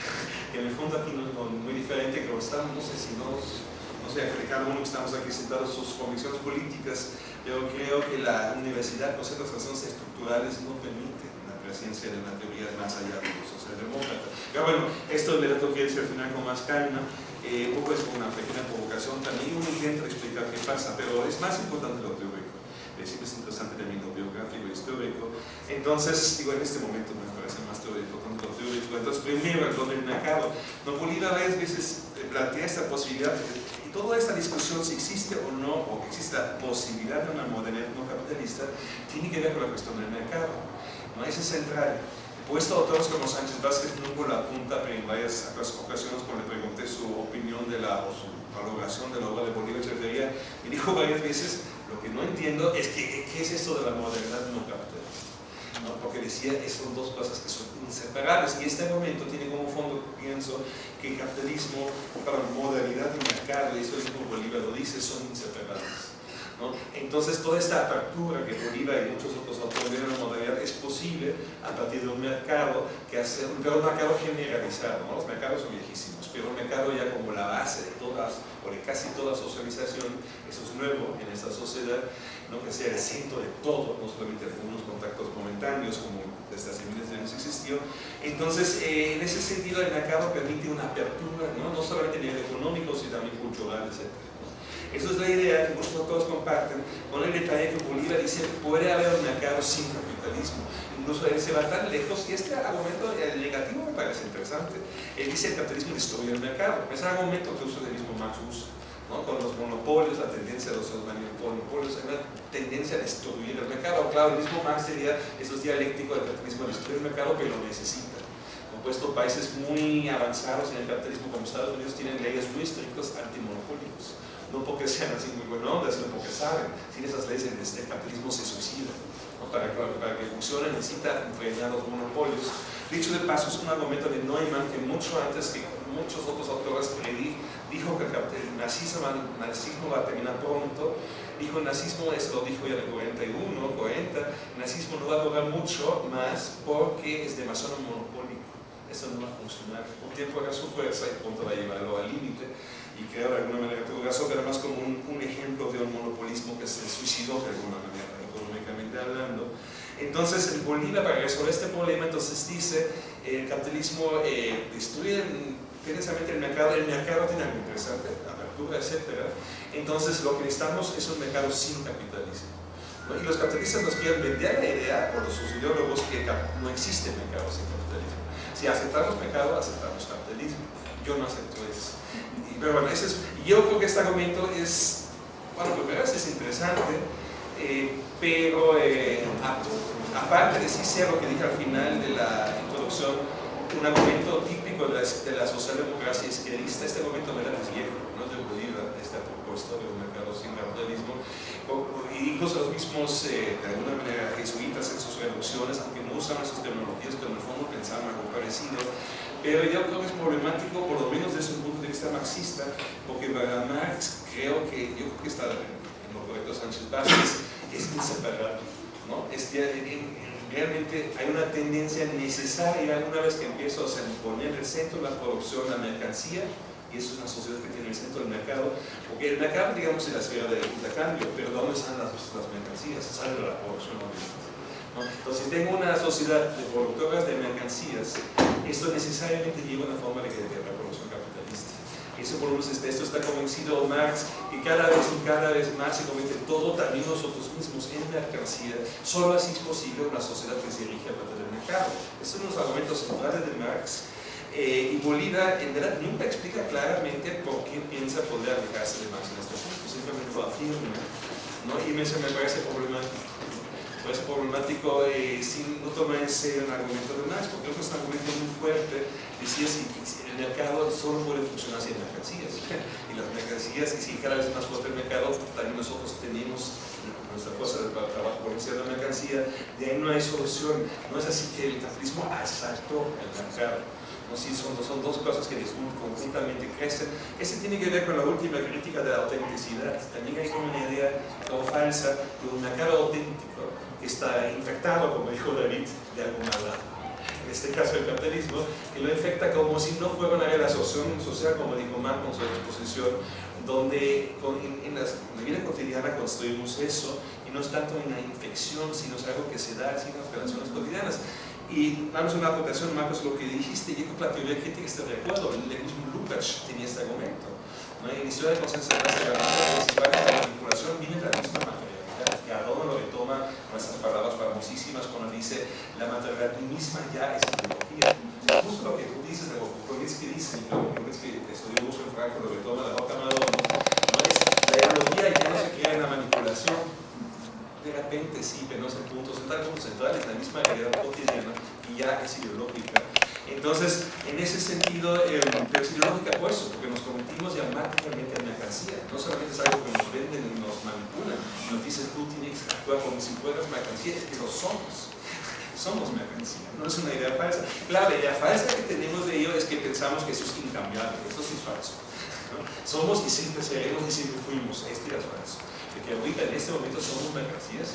que en el fondo aquí no es muy diferente, que estamos, no sé si nos, no sé, cada uno que estamos aquí sentados sus convicciones políticas, pero creo que la universidad con ciertas razones estructurales no permite ciencia de una teoría más allá de los socialdemócratas. Pero bueno, esto le lo decir al final con más calma, eh, un poco es una pequeña provocación también, uno intenta explicar qué pasa, pero es más importante lo teórico, es es interesante también lo biográfico y histórico, entonces, digo, en este momento me parece más teórico tanto lo teórico, entonces primero el don del mercado, no Bolívar varias veces eh, plantea esta posibilidad, y toda esta discusión si existe o no, o existe la posibilidad de una modernidad no capitalista, tiene que ver con la cuestión del mercado. ¿no? Es central. Puesto autores como Sánchez Vázquez nunca la punta, pero en varias ocasiones cuando le pregunté su opinión de la, o su valoración de la obra de Bolívar Echeverría, me dijo varias veces, lo que no entiendo es que, qué es esto de la modernidad no capitalista. ¿no? Porque decía, son dos cosas que son inseparables y este momento tiene como fondo, pienso, que el capitalismo, para modernidad y mercado, y eso es como Bolívar lo dice, son inseparables. Entonces toda esta apertura que Bolívar y muchos otros autores ven en la modernidad es posible a partir de un mercado que hace, un mercado generalizado, los mercados son viejísimos, pero un mercado ya como la base de todas o de casi toda socialización, eso es nuevo en esta sociedad, ¿no? que sea el centro de todo, no solamente algunos contactos momentáneos como desde hace miles de años existió. Entonces, eh, en ese sentido, el mercado permite una apertura, no, no solamente a nivel económico, sino también cultural, etc. Esa es la idea que muchos autores comparten con el detalle que Bolívar dice puede haber un mercado sin capitalismo. Incluso él se va tan lejos y este argumento negativo me parece interesante. Él dice el capitalismo destruye el mercado. Es un argumento que el mismo Marx usa. ¿no? Con los monopolios, la tendencia de los monopolios, hay una tendencia a destruir el mercado. Claro, el mismo Marx sería, eso es dialéctico, el capitalismo destruye el mercado, que lo necesita puesto países muy avanzados en el capitalismo como Estados Unidos tienen leyes muy estrictas antimonopólicos no porque sean así muy buena onda, sino porque saben, sin esas leyes el, este capitalismo se suicida. Para, que, funcione necesita frenar los monopolios. Dicho de paso, es un argumento de Neumann que mucho antes que muchos otros autores dijo que el nazismo, el nazismo va a terminar pronto, dijo el nazismo, eso lo dijo ya en el 41, 40, el nazismo no va a durar mucho más porque es demasiado monopólico, eso no va a funcionar, un tiempo hará su fuerza y pronto va a llevarlo al límite y creo de alguna manera todo caso, pero más como un, un, ejemplo de un monopolismo que se suicidó de alguna manera, económicamente hablando. Entonces, el Bolívar, para resolver este problema, entonces dice, el capitalismo eh, destruye intensamente el mercado, el mercado tiene algo interesante, apertura, etc. Entonces, lo que necesitamos es un mercado sin capitalismo. ¿no? Y los capitalistas nos quieren vender la idea, por sus ideólogos, que no existe mercado sin capitalismo. Si aceptamos mercado, aceptamos capitalismo. Yo no acepto eso pero bueno, ese es, yo creo que este argumento es, bueno, primero es interesante, eh, pero eh, aparte de sí ser lo que dije al final de la introducción, un argumento típico de la, de la socialdemocracia izquierdista, este argumento no era viejo, no es de Bolívar, esta propuesta de un mercado sin capitalismo, y incluso los mismos, eh, de alguna manera, jesuitas en sus reducciones, aunque no usan esas tecnologías, pero en el fondo pensaban algo parecido, pero yo creo que es problemático, por lo menos desde un punto de vista marxista, porque para Marx creo que, yo creo que está en lo correcto Sánchez Vázquez, es inseparable. ¿no? Es, en, en, realmente hay una tendencia necesaria una vez que empiezo a poner el centro de la producción la mercancía, y eso es una sociedad que tiene el centro del mercado, porque el mercado, digamos, es la esfera del intercambio, pero ¿dónde están las, las mercancías? Sale de la producción, obviamente. ¿no? Entonces, tengo una sociedad de productoras de mercancías, esto necesariamente lleva una forma de de la producción capitalista. Eso por lo menos este, esto está convencido Marx que cada vez y cada vez más se convierte todo, también nosotros mismos, en mercancía. Solo así es posible una sociedad que se dirige a partir del mercado. Estos son los argumentos centrales de Marx eh, y Bolívar en verdad nunca explica claramente por qué piensa poder alejarse de Marx en este punto, simplemente lo afirma, ¿no? y me, me parece problemático. Me problemático eh, sin no tomar en serio el argumento de Marx, porque es un argumento muy fuerte, decía si, si el mercado solo puede funcionar sin mercancías, y las mercancías, y si cada vez más fuerte el mercado, también nosotros tenemos nuestra fuerza de trabajo potencial de mercancía, de ahí no hay solución, no es así que el capitalismo asaltó el mercado ¿no? Sí, son, dos cosas que conjuntamente crecen. Ese tiene que ver con la última crítica de la autenticidad. También hay como una idea como falsa de un mercado auténtico que está infectado, como dijo David, de alguna lado. En este caso el capitalismo, que lo infecta como si no fuera una relación social, como dijo Marx en su exposición, donde en, en, la vida cotidiana construimos eso, y no es tanto una infección, sino es algo que se da así en las relaciones cotidianas. Y damos una aportación, Marcos, lo que dijiste, creo que la teoría crítica está de acuerdo, el mismo Lukács tenía este argumento. ¿no? En la historia de consenso de la de la manipulación viene de la misma materialidad, que Adorno lo retoma con esas palabras famosísimas cuando dice la materialidad misma ya es ideología. Justo lo que tú dices, lo que dice, y lo que estudió mucho en Frankfurt, lo retoma de Horkheimer Adorno, ¿no? es la ideología ya no se crea en la manipulación, de repente sí, es el punto central, el punto central es la misma realidad cotidiana y ya es ideológica. Entonces, en ese sentido, eh, pero es ideológica por eso, porque nos convertimos ya mágicamente en mercancía. No solamente es algo que nos venden y nos manipulan, nos dicen tú tienes que actuar como si fueras mercancía, es que lo somos. Somos mercancía, no es una idea falsa. La idea falsa que tenemos de ello es que pensamos que eso es incambiable, eso sí es falso. Somos y siempre seremos y siempre fuimos, este es falso que ahorita en este momento somos mercancías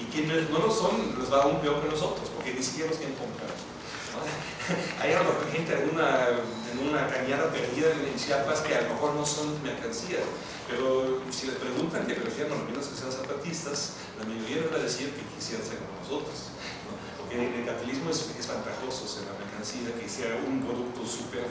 y quienes no lo son les va aún peor que nosotros porque ni siquiera los quieren comprar ¿no? hay a gente en una, en una cañada perdida en Chiapas que a lo mejor no son mercancías pero si les preguntan que prefieren a lo menos que sean zapatistas la mayoría les va a decir que quisieran ser como nosotros ¿no? porque el capitalismo es, es ventajoso ser la mercancía que sea un producto súper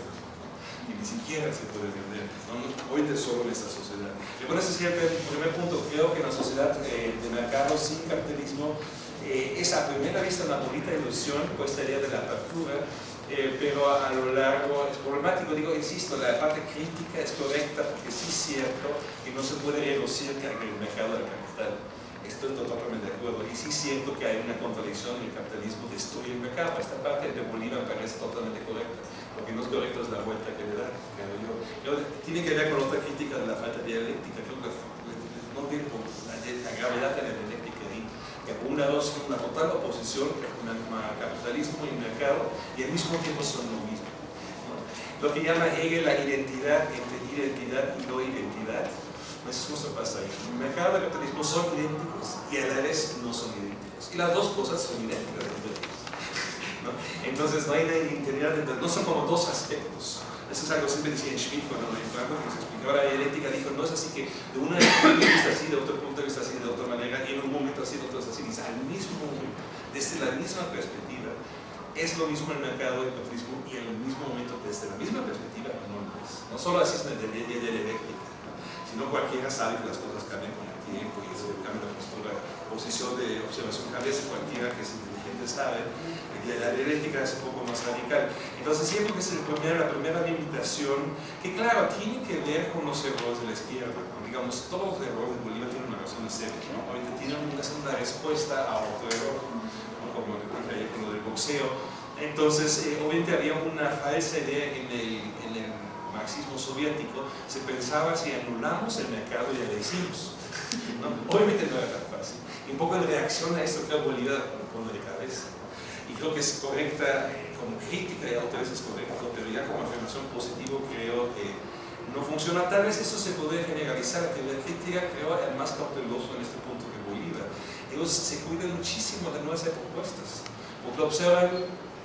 y ni siquiera se puede vender. ¿no? Hoy de solo en esta sociedad. Y bueno, ese sería el primer punto. Creo que en la sociedad eh, de mercado sin capitalismo eh, es a primera vista una bonita ilusión, pues estaría de la apertura, eh, pero a, a, lo largo es problemático. Digo, insisto, la parte crítica es correcta porque sí es cierto que no se puede reducir el mercado del capital. Estoy totalmente de acuerdo. Y sí siento que hay una contradicción en el capitalismo destruye el mercado. Esta parte de Bolívar parece totalmente correcta lo que no es correcto es la vuelta que le da, creo yo. Tiene que ver con otra crítica de la falta de dialéctica, creo que no viene con la, la, gravedad de la dialéctica ahí, que una, dos, una total oposición a capitalismo y mercado y al mismo tiempo son lo mismo. ¿no? Lo que llama Hegel la identidad entre identidad y no identidad, eso no pasa ahí. El mercado y el capitalismo son idénticos y a la vez no son idénticos. Y las dos cosas son idénticas. ¿No? Entonces no hay una identidad, no son como dos aspectos. Eso es algo que siempre decía Schmidt cuando en Frankfurt nos explicaba la dialéctica, dijo, no es así que de un punto de vista así, de otro punto de vista así, de otra manera, y en un momento así, de otro así, dice, al mismo momento, desde la misma perspectiva, es lo mismo el mercado del capitalismo y en el mismo momento, desde la misma perspectiva, no lo es. No solo así es una dialéctica, sino cualquiera sabe que las cosas cambian con el tiempo y eso cambia la postura, posición de observación cambia, cualquiera que es inteligente sabe, y la dialéctica es un poco más radical. Entonces siempre que es el primer, la primera limitación, que claro, tiene que ver con los errores de la izquierda. Digamos, todos los errores de Bolívar tienen una razón de ser, ¿no? Tienen una, respuesta a otro error, ¿no? como ayer con lo del boxeo. Entonces, eh, obviamente había una falsa idea en el, en el marxismo soviético, se pensaba si anulamos el mercado ya lo hicimos. ¿no? Obviamente no era tan fácil. Y un poco de reacción a esto que Bolívar pone de cabeza y creo que es correcta eh, como crítica y autor es correcto, pero ya como afirmación positiva creo que no funciona. Tal vez eso se puede generalizar, que la crítica creo es más cauteloso en este punto que Bolívar. Ellos se cuidan muchísimo de no hacer propuestas, porque observan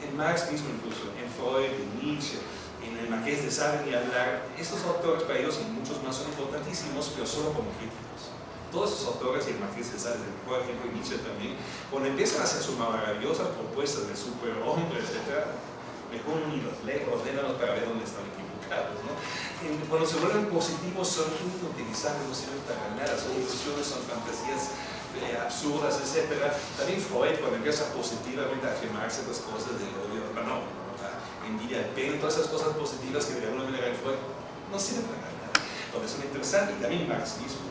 en Marx mismo incluso, en Freud, en Nietzsche, en el Marqués de Sade y hablar, estos autores para ellos y muchos más son importantísimos, pero solo como críticos. Todos esos autores, y el Marqués de Sade, por ejemplo, y Nietzsche también, cuando empiezan a hacer sus maravillosas propuestas de superhombre, etc., mejor ni los lejos, léanos para ver dónde están equivocados. ¿no? Cuando se vuelven positivos son inutilizables, no sirven para nada, son ilusiones, son fantasías eh, absurdas, etc. También Freud, cuando empieza positivamente a afirmar ciertas cosas del odio, no, la envidia, el pene, todas esas cosas positivas que de alguna manera en Freud no sirven para nada. Entonces son interesantes, y también Marx mismo, de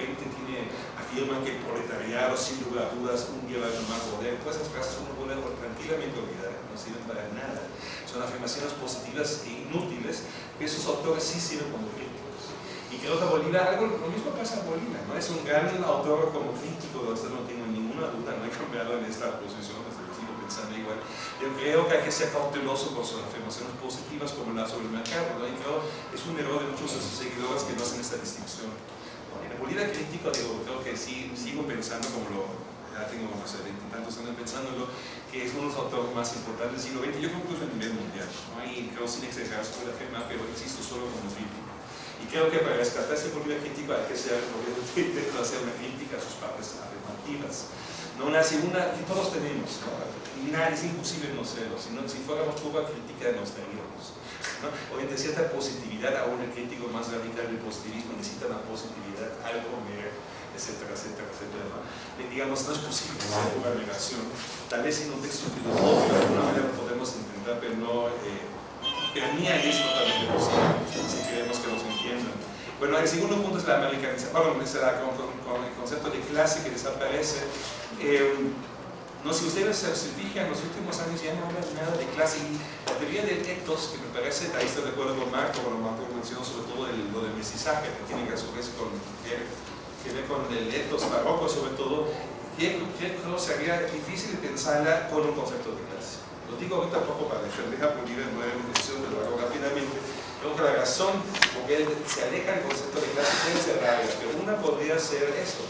repente tiene, afirma que el proletariado, sin lugar a dudas, un día va a tomar poder, todas esas frases uno puede tranquilamente olvidar, no sirven para nada. Son afirmaciones positivas e inútiles, que esos autores sí sirven como críticos. Y creo que Bolívar, algo, lo mismo pasa a Bolívar, ¿no? Es un gran autor como crítico, de esto no tengo ninguna duda, no he cambiado en esta posición, desde que sigo pensando igual. Yo creo que hay que ser cauteloso con sus afirmaciones positivas como la sobre el mercado, ¿no? Y creo que es un error de muchos de sus seguidores que no hacen esta distinción. En Bolívar crítico, digo, creo que sí, sigo pensando como lo, ya tengo, no sé, tantos años pensándolo, que es uno de los autores más importantes del siglo XX, yo creo que incluso a nivel mundial, ¿no? y creo sin exagerar se puede afirmar, pero insisto solo como crítico. Y creo que para rescatar ese Bolívar crítico hay que ser, intentar hacer una crítica a sus partes afirmativas. No una que todos tenemos, ¿no? es imposible no serlo, si, no, si fuéramos poca crítica nos estaríamos. ¿No? Obviamente cierta positividad, aún el crítico más radical del positivismo necesita una positividad, algo mer, etcétera, etcétera, etcétera. ¿no? Digamos, no es posible hacer una negación. Tal vez en un texto filosófico de alguna manera podemos intentar, pero no, eh, pero ni es totalmente posible, si queremos que nos entiendan. Bueno, el segundo punto es la americanización, bueno, con, el concepto de clase que desaparece. Eh, no, si ustedes se, fijan, en los últimos años ya no hablan nada de clase la teoría del ethos, que me parece, ahí estoy de acuerdo con Marco, lo Marco mencionó sobre todo el, lo del mestizaje, que tiene que a su vez con, que, que ver con el ethos barroco sobre todo, que creo sería difícil pensarla con un concepto de clase. Lo digo ahorita poco para defender a Bolívar en intención, pero lo hago rápidamente. Creo que la razón por que se aleja el concepto de clase puede ser pero una podría ser esto.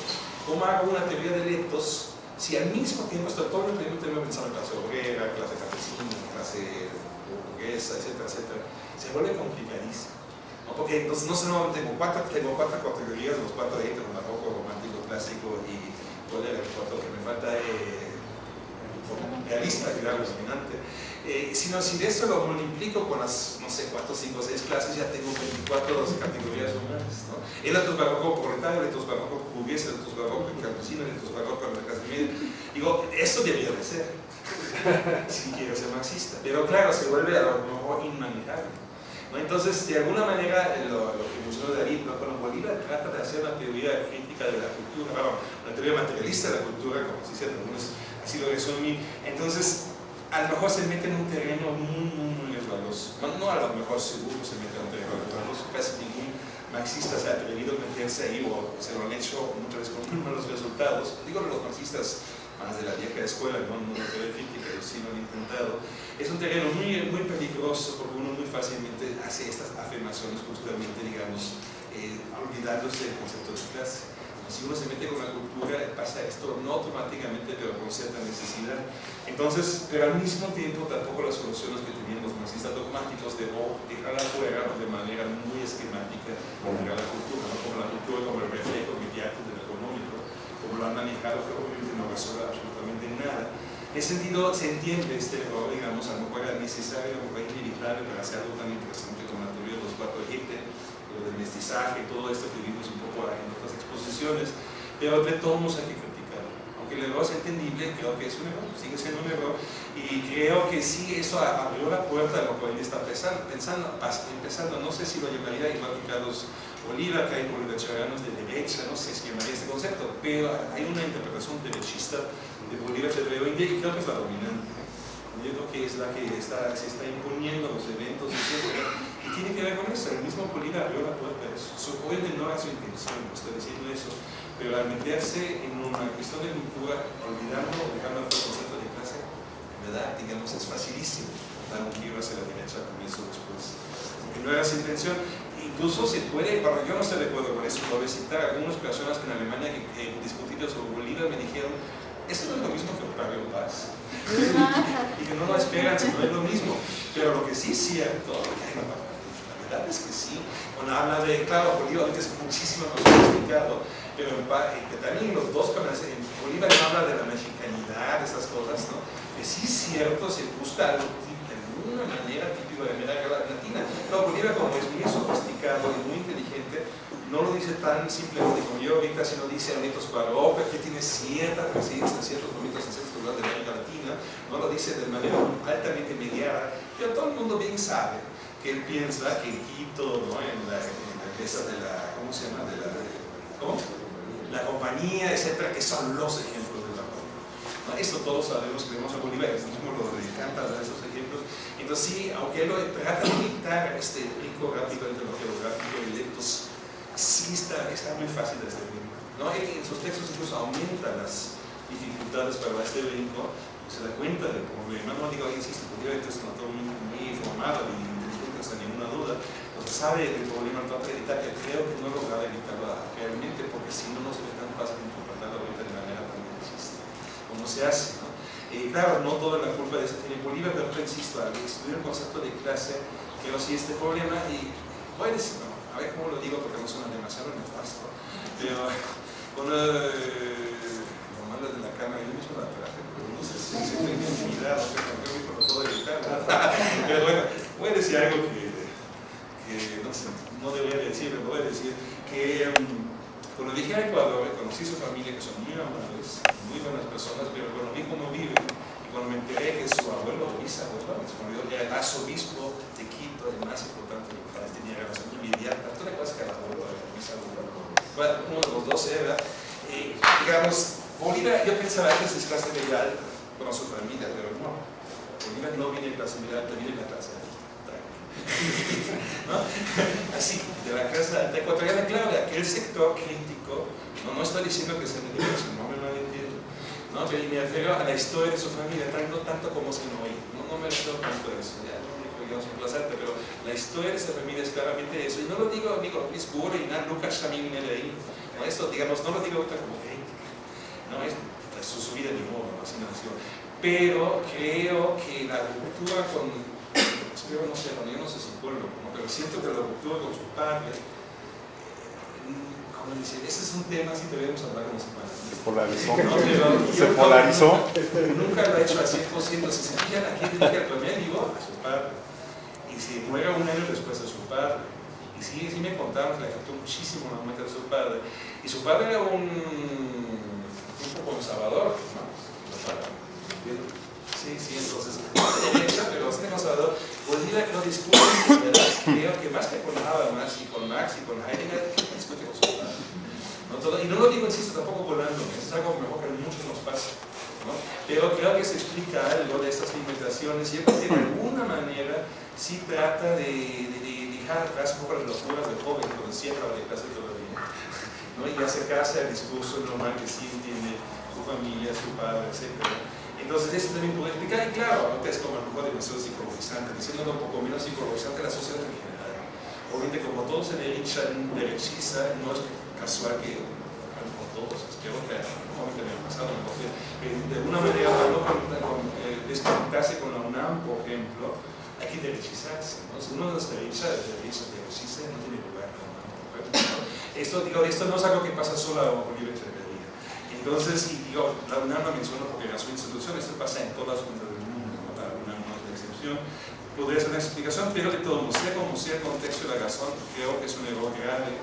¿Cómo hago una teoría de ethos si al mismo tiempo estoy todo el tiempo pensando en clase obrera, clase campesina, clase burguesa, etcétera, etcétera, se vuelve complicadísimo. ¿no? Porque entonces no solamente tengo cuatro, tengo cuatro categorías, los cuatro de barroco, romántico, clásico y cuál era el cuarto que me falta, eh, realista, claro, dominante. Eh, sino si de esto lo multiplico con las, no sé, cuatro, cinco, seis clases, ya tengo 24 categorías humanas, ¿no? El otro barroco proletario, el otro barroco burgués, el otro barroco campesino, el otro barroco de la clase media. Digo, esto debería de ser, si quiero ser marxista. Pero claro, se vuelve a lo mejor inmanejable. ¿no? Entonces, de alguna manera, lo, lo que mencionó David, ¿no? bueno, Bolívar trata de hacer una teoría crítica de la cultura, bueno, una teoría materialista de la cultura, como se dice algunos, así lo resumí. Entonces, a lo mejor se mete en un terreno muy, muy, muy resbaloso. No, no, a lo mejor seguro se mete en un terreno resbaloso, casi ningún marxista se ha atrevido a meterse ahí o se lo han hecho muchas veces con muy malos resultados. Digo los marxistas más de la vieja escuela, no, no de teoría crítica, ellos sí lo han intentado. Es un terreno muy, muy peligroso porque uno muy fácilmente hace estas afirmaciones justamente, digamos, eh, olvidándose del concepto de clase si uno se mete con la cultura, pasa esto no automáticamente, pero con cierta necesidad. Entonces, pero al mismo tiempo, tampoco las soluciones que tenían los marxistas dogmáticos de oh, dejar afuera de manera muy esquemática dejar la cultura, ¿no? como la cultura como el reflejo inmediato del económico, como lo han manejado, que obviamente no resuelve absolutamente nada. En ese sentido, se entiende este error, digamos, a lo mejor era necesario, a lo mejor inevitable para hacer algo tan interesante como la teoría de los cuatro ejes, lo del mestizaje, todo esto que vimos un poco en exposiciones, pero de todos hay que criticarlo. Aunque el error es entendible, creo que es un error, sigue siendo un error, y creo que sí, eso abrió la puerta a lo que hoy está pensando, pensando, empezando, no sé si lo llamaría igual que Carlos Oliva, que hay bolivarianos de derecha, no sé si llamaría este concepto, pero hay una interpretación derechista de Bolívar de y creo que es la dominante. Yo creo que es la que está, se está imponiendo los eventos, etc. Y tiene que ver con eso, el mismo Bolívar abrió la puerta a eso. Obviamente no era su intención, no estoy diciendo eso, pero al meterse en una cuestión de cultura, olvidando o dejando el concepto de clase, en verdad, digamos, es facilísimo dar un giro hacia la derecha con eso después. Porque no era su intención. incluso se puede, bueno, yo no estoy de acuerdo con eso, puedo citar algunas personas que en Alemania que, que discutieron sobre Bolívar me dijeron, eso no es lo mismo que Octavio Paz. y que no lo esperan, no es lo mismo. Pero lo que sí es cierto, la es que sí. Cuando habla de, claro, Bolívar ahorita es muchísimo más sofisticado, pero en eh, que también los dos, como en Bolívar no habla de la mexicanidad, de esas cosas, ¿no? Que sí es cierto, se busca algo de alguna manera típico de América Latina. No, Bolívar como es muy sofisticado y muy inteligente, no lo dice tan simplemente como yo ahorita, sino dice Anitos Cuadro, que tiene cierta presencia en ciertos momentos en ciertos lugares de América Latina, no lo dice de manera altamente mediada, pero todo el mundo bien sabe que él piensa que en Quito, ¿no? en, la, en la empresa de la, ¿cómo se llama? De la, ¿cómo? La compañía, etcétera, que son los ejemplos de la ¿no? Esto todos sabemos, creemos a Bolívar, es mismo lo encanta dar esos ejemplos. Entonces sí, aunque él lo trata de imitar este rico rápido lo geográfico y lectos, sí está, está muy fácil de ritmo. ¿no? Él en sus textos incluso aumenta las dificultades para este brinco, se da cuenta del problema. No digo, insisto, Bolívar es un autor muy, muy formado y ninguna duda, entonces sabe el problema, trata de evitar, que creo que no logra evitarlo realmente, porque si no, no se ve tan fácil interpretarlo ahorita de manera tan existe, como se hace. ¿no? Eh, claro, no toda la culpa de eso tiene Bolívar, pero insisto, al estudiar el concepto de clase, creo sí este problema, y voy a decir, no, a ver cómo lo digo porque no suena demasiado nefasto, pero con eh, lo malo de la cama, yo mismo la traje, pero no sé si se fue intimidado, que cambió mi protocolo de evitar, pero bueno, voy a decir algo que, no sé, no debería decir, pero voy a decir que um, cuando dije a Ecuador, conocí su familia, que son muy amables, muy buenas personas, pero cuando vi cómo viven, y cuando me enteré que su abuelo, bisabuelo, me olvidó, era el arzobispo de Quito, el más importante del país, tenía relación inmediata, le acuerdas que el abuelo era el bisabuelo, uno de los dos era, eh, digamos, Bolívar, yo pensaba que es clase media alta, con su familia, pero no, Bolívar no viene de clase media alta, viene de la clase. ¿No? Así, de la clase alta ecuatoriana, claro, de aquel sector crítico, no, no estoy diciendo que se me diga, no me malentiendo, ¿no? pero me refiero a la historia de su familia, tanto, tanto como se no oí, no, no me refiero tanto a eso, ya no digamos alta, pero la historia de esa familia es claramente eso, y no lo digo, digo, Luis Bure y Nan Lucas también de ahí, ¿no? esto, digamos, no lo digo ahorita como crítica, no es, es su, su vida de modo, así nació, pero creo que la ruptura con espero no sé, bueno, yo no soy psicólogo, ¿no? pero siento que la ruptura con su padre, eh, como dice, ese es un tema, si debemos hablar con los padres. Se polarizó. No, pero Se yo polarizó. Nunca lo ha hecho al 100%, si se fijan aquí dedica el libro a su padre, y se muere un año después de su padre. Y sí, sí me contaron que le afectó muchísimo la muerte de su padre. Y su padre era un tipo conservador, ¿no? Sí, sí, entonces, derecha, pero bastante conservador. Bolívar no discute, ¿verdad? creo que más que con Habermas y con Marx y con Heidegger, discute con padre. ¿no? Y no lo digo, insisto, tampoco volando, es algo mejor que muchos nos pasa. ¿no? Pero creo que se explica algo de estas limitaciones y de alguna manera sí trata de, de, de dejar atrás un poco las locuras del joven cuando cierra la clase todavía ¿no? y acercarse al discurso normal que sí entiende su familia, su padre, etc. Entonces eso también puede explicar, y claro, ahorita es como a lo mejor demasiado psicologizante, diciendo un poco menos psicologizante la sociedad en general. Obviamente como todo se derecha, derechiza, no es casual que como todos, espero que obviamente me ha pasado, eh, de alguna manera para eh, desconectarse con la UNAM, por ejemplo, hay que derechizarse, ¿no? Si uno no se derecha, derecha, derechiza, no tiene lugar en la UNAM, por ejemplo. Esto, digo, esto no es algo que pasa solo a Echeverría. Entonces, y digo, la UNAM la menciono porque era su institución, esto pasa en todas las unidades del mundo, ¿no? la UNAM no es la excepción. Podría ser una explicación, pero de todo, como sea el contexto de la razón, creo que es un error grave,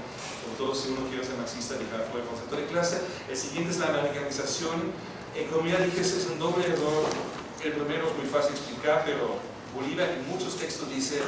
todo si uno quiere ser marxista, dejar fuera el concepto de clase. El siguiente es la americanización. En como ya dije, es un doble error. El primero es muy fácil explicar, pero Bolívar en muchos textos dice,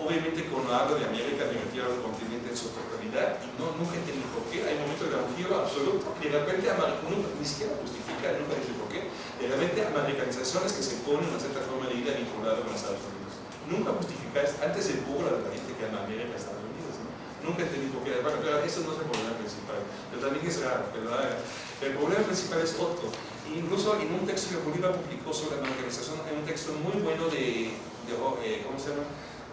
obviamente cuando habla de América, me refiero al continente en su totalidad, y no, nunca entiendo por qué. Hay momentos de giro absoluto, y de repente, nunca, ni siquiera justifica, nunca dice por qué, de repente americanizaciones que se ponen una cierta forma de vida vinculada con Estados Unidos. Nunca justifica, antes se burla de la gente que ama América Estados Unidos, ¿no? Nunca entendí por qué. Bueno, pero eso no es el problema principal. Pero también es raro, ¿verdad? El problema principal es otro. Incluso en un texto que Bolívar publicó sobre la organización, hay un texto muy bueno de, de, eh, ¿cómo se llama?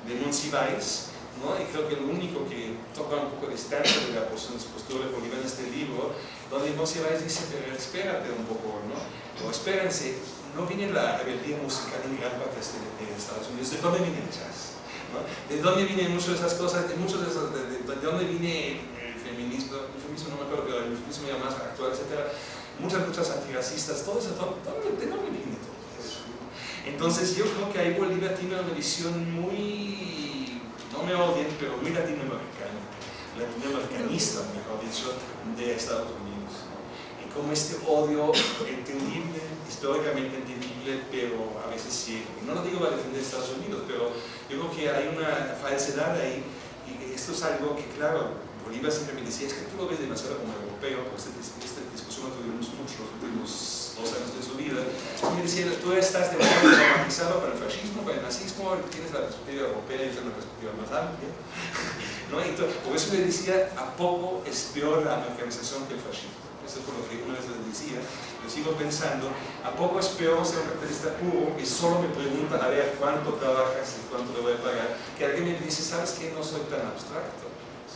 De Monsiváis, ¿no? y creo que lo único que toca un poco distancia de la postura de Bolívar en este libro, donde Monsiváis dice, pero espérate un poco, ¿no? o espérense, no viene la rebeldía musical en gran parte de Estados Unidos, ¿de dónde viene el jazz? ¿no? ¿De dónde vienen muchas de esas cosas? De, muchos de, esos, de, de, de dónde viene el feminismo? El feminismo no me acuerdo, pero el feminismo ya más actual, etcétera. Muchas luchas antirracistas, todo eso, todo, ¿de dónde viene? Entonces yo creo que ahí Bolivia tiene una visión muy, no me odien, pero muy latinoamericana, latinoamericanista, mejor dicho, de Estados Unidos. Y como este odio entendible, históricamente entendible, pero a veces sí, no lo digo para defender Estados Unidos, pero yo creo que hay una falsedad ahí, y esto es algo que, claro, Bolívar siempre me decía, es que tú lo ves demasiado como europeo, pues esta, esta discusión la tuvimos mucho los últimos dos años de su vida, y me decía, tú estás demasiado traumatizado para el fascismo, para el nazismo, tienes la perspectiva europea y es una perspectiva más amplia, ¿no? Entonces, por eso le decía, ¿a poco es peor la americanización que el fascismo? Eso fue lo que una vez le decía, lo sigo pensando, ¿a poco es peor ser un capitalista puro y solo me preguntan a ver cuánto trabajas y cuánto le voy a pagar? Que alguien me dice, ¿sabes qué? No soy tan abstracto.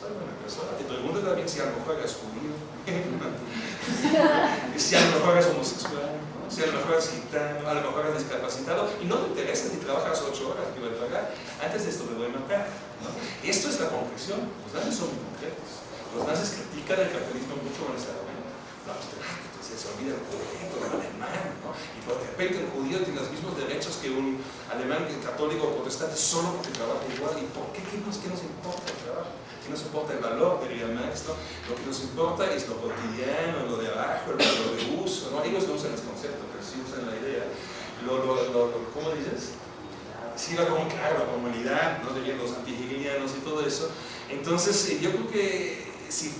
Soy una persona. Te pregunto también si a lo mejor eres judío, si a lo mejor eres homosexual, ¿no? si a lo mejor eres gitano, a lo mejor eres discapacitado y no te interesa si trabajas ocho horas que voy a pagar. Antes de esto me voy a matar. ¿no? Esto es la concreción. Los nazis son muy concretos. Los nazis critican el capitalismo mucho en esta no, entonces se olvida el judío, el alemán, ¿no? Y por repente el judío tiene los mismos derechos que un alemán católico o protestante solo porque trabaja igual. ¿Y por qué? ¿Qué nos, qué nos importa el trabajo? ¿Qué nos importa el valor? Diría Marx, ¿no? Lo que nos importa es lo cotidiano, lo de abajo, lo, lo de uso, ¿no? Ellos no usan ese concepto, pero sí usan la idea. Lo, lo, lo, ¿Cómo dices? Sí, la, claro, la comunidad, ¿no? De los antihegelianos y todo eso. Entonces, yo creo que si,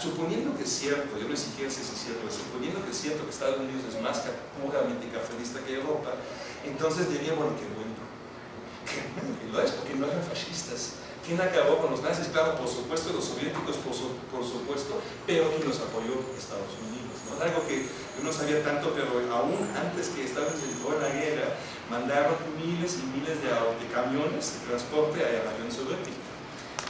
suponiendo que es cierto, yo no siquiera si es cierto, pero suponiendo que es cierto que Estados Unidos es más puramente capitalista que Europa, entonces diría, bueno, qué bueno. Qué bueno que lo es, porque no eran fascistas. ¿Quién acabó con los nazis? Claro, por supuesto, los soviéticos, por, su, por supuesto, pero ¿quién los apoyó? Estados Unidos. ¿no? Algo que yo no sabía tanto, pero aún antes que Estados Unidos entró en la guerra, mandaron miles y miles de, de camiones de transporte a la Unión Soviética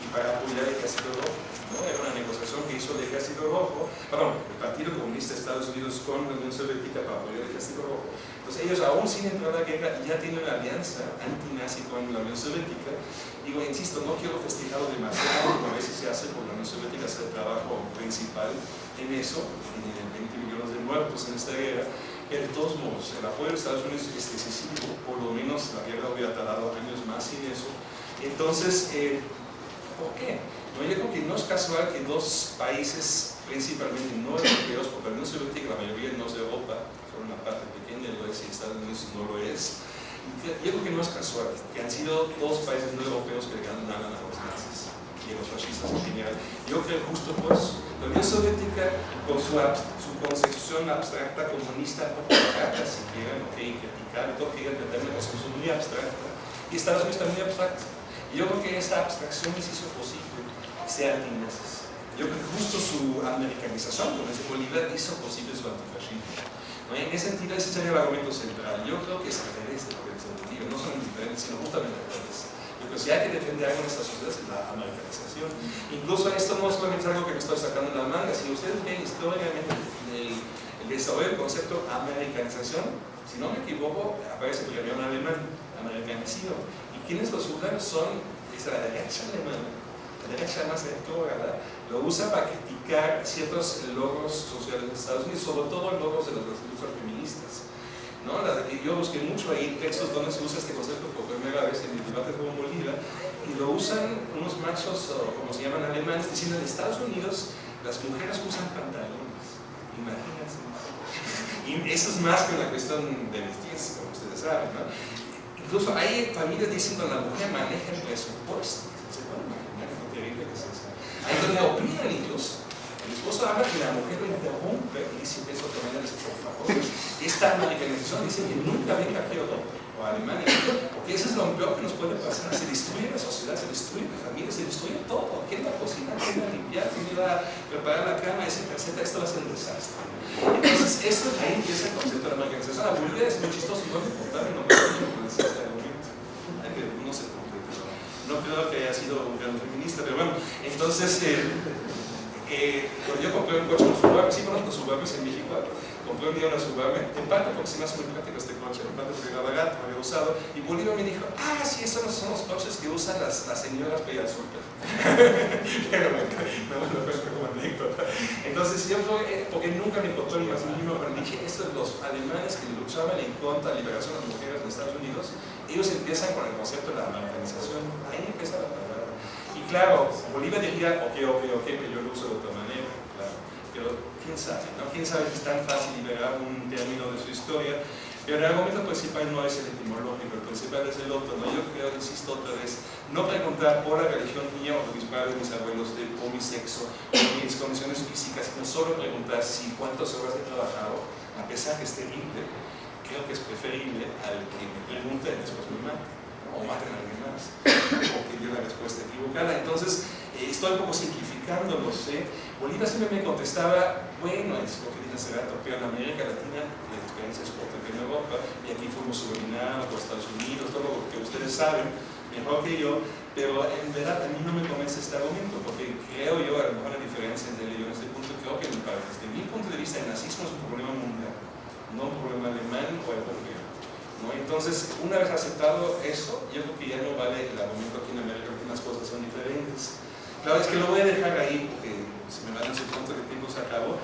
y para apoyar el ejército rojo. ¿no? Era una negociación que hizo el Ejército Rojo, perdón, el Partido Comunista de Estados Unidos con la Unión Soviética para apoyar el Ejército Rojo. Entonces ellos aún sin entrar a la guerra ya tienen una alianza antinazi con la Unión Soviética. Digo, insisto, no quiero festejarlo demasiado, como a veces se hace por la Unión Soviética hacer el trabajo principal en eso, tienen 20 millones de muertos en esta guerra, pero de todos modos, el apoyo de Estados Unidos es decisivo, por lo menos la guerra hubiera tardado años más sin eso. Entonces, eh, ¿por qué? No, yo creo que no es casual que dos países, principalmente no europeos, porque la Unión Soviética, la mayoría no es de Europa, solo una parte pequeña lo es y Estados Unidos no lo es, yo creo que no es casual que han sido dos países no europeos que le ganan a los nazis y a los fascistas en general. Yo creo justo pues, la Unión Soviética, por su, su concepción abstracta comunista, no barata si quieren, no quieren criticar, todo quieren entender una concepción muy abstracta, y Estados Unidos está muy abstracta. Y yo creo que esta abstracción les hizo posible ser antinazis. Yo creo que justo su americanización con ese Bolívar hizo posible su antifascismo. ¿no? En ese sentido, ese sería el argumento central. Yo creo que es al revés de lo que entendido, no son diferentes, sino justamente revés. Yo creo que si hay que defender algo en esta sociedad es la americanización. Incluso esto no solamente es algo que me estoy sacando en la manga, si ustedes ven históricamente el, el desarrollo del concepto americanización, si no me equivoco, aparece primero en alemán, americanicido. ¿Y quienes lo usan son es la derecha alemana la derecha más retrógrada, lo usa para criticar ciertos logros sociales de Estados Unidos, sobre todo logros de las luchas feministas. Yo busqué mucho ahí textos donde se usa este concepto por primera vez en el debate con Bolívar, y lo usan unos machos, como se llaman alemanes, diciendo en Estados Unidos las mujeres usan pantalones. Imagínense. Y eso es más que una cuestión de vestirse, como ustedes saben. ¿no? Incluso hay familias diciendo que la mujer maneja el presupuesto. ¿Se pueden imaginar lo terrible que es eso? Hay donde opinan ellos. El esposo habla que la mujer lo interrumpe y dice, eso que me por favor. Esta americanización dice que nunca venga a Europa o Alemania, porque eso es lo peor que nos puede pasar. Se destruye la sociedad, se destruye la familia, se destruye todo. ¿Quién va a cocinar? ¿Quién va a limpiar? ¿Quién va a preparar la cama? Etcétera, etcétera. Esto va a ser un desastre. Entonces, esto ahí empieza el concepto de la americanización. La vulgaridad es muy chistoso, no me importa, no me importa este argumento. Hay que no se. No creo que haya sido un gran comunista, pero bueno, entonces, eh, eh, cuando yo compré un coche, un Suburban, sí conozco Suburbans en México, compré una Suburban, en parte porque se me hace muy práctico este coche, en parte porque barato, me había usado, y Bolívar me dijo, ah, sí, esos son los coches que usan las, las señoras súper. pero me, me lo cuento como anécdota. Entonces yo fue, porque nunca me importó ni más mínimo, pero dije, estos los alemanes que luchaban en contra de la liberación de las mujeres en Estados Unidos, ellos empiezan con el concepto de la americanización, ahí empieza la palabra. Y claro, Bolívar diría, ok, ok, ok, pero yo lo uso de otra manera, claro. Pero quién sabe, ¿no? Quién sabe si es tan fácil liberar un término de su historia. Pero el argumento principal no es el etimológico, el principal es el otro, ¿no? Yo creo, insisto otra vez, no preguntar por la religión mía o de mis padres, mis abuelos, de, por mi sexo, por mis condiciones físicas, sino solo preguntar si cuántas horas he trabajado, a pesar que es terrible, creo que es preferible al que me pregunte y después me mate, o maten a alguien más, o que dio la respuesta equivocada. Entonces, estoy un poco simplificando, lo sé. Bolívar siempre me contestaba, bueno, es lo que dije hace en América Latina la experiencia es corta que en Europa, y aquí fuimos subordinados por Estados Unidos, todo lo que ustedes saben, mejor que yo, pero en verdad a mí no me convence este argumento, porque creo yo, a lo mejor la diferencia entre ellos en este punto, creo que desde mi punto de vista el nazismo es un problema mundial no un problema alemán o europeo. ¿no? Entonces, una vez aceptado eso, yo creo que ya no vale el argumento aquí en América, porque las cosas son diferentes. Claro, es que lo voy a dejar ahí porque se me van a hacer cuánto de tiempo se acabó.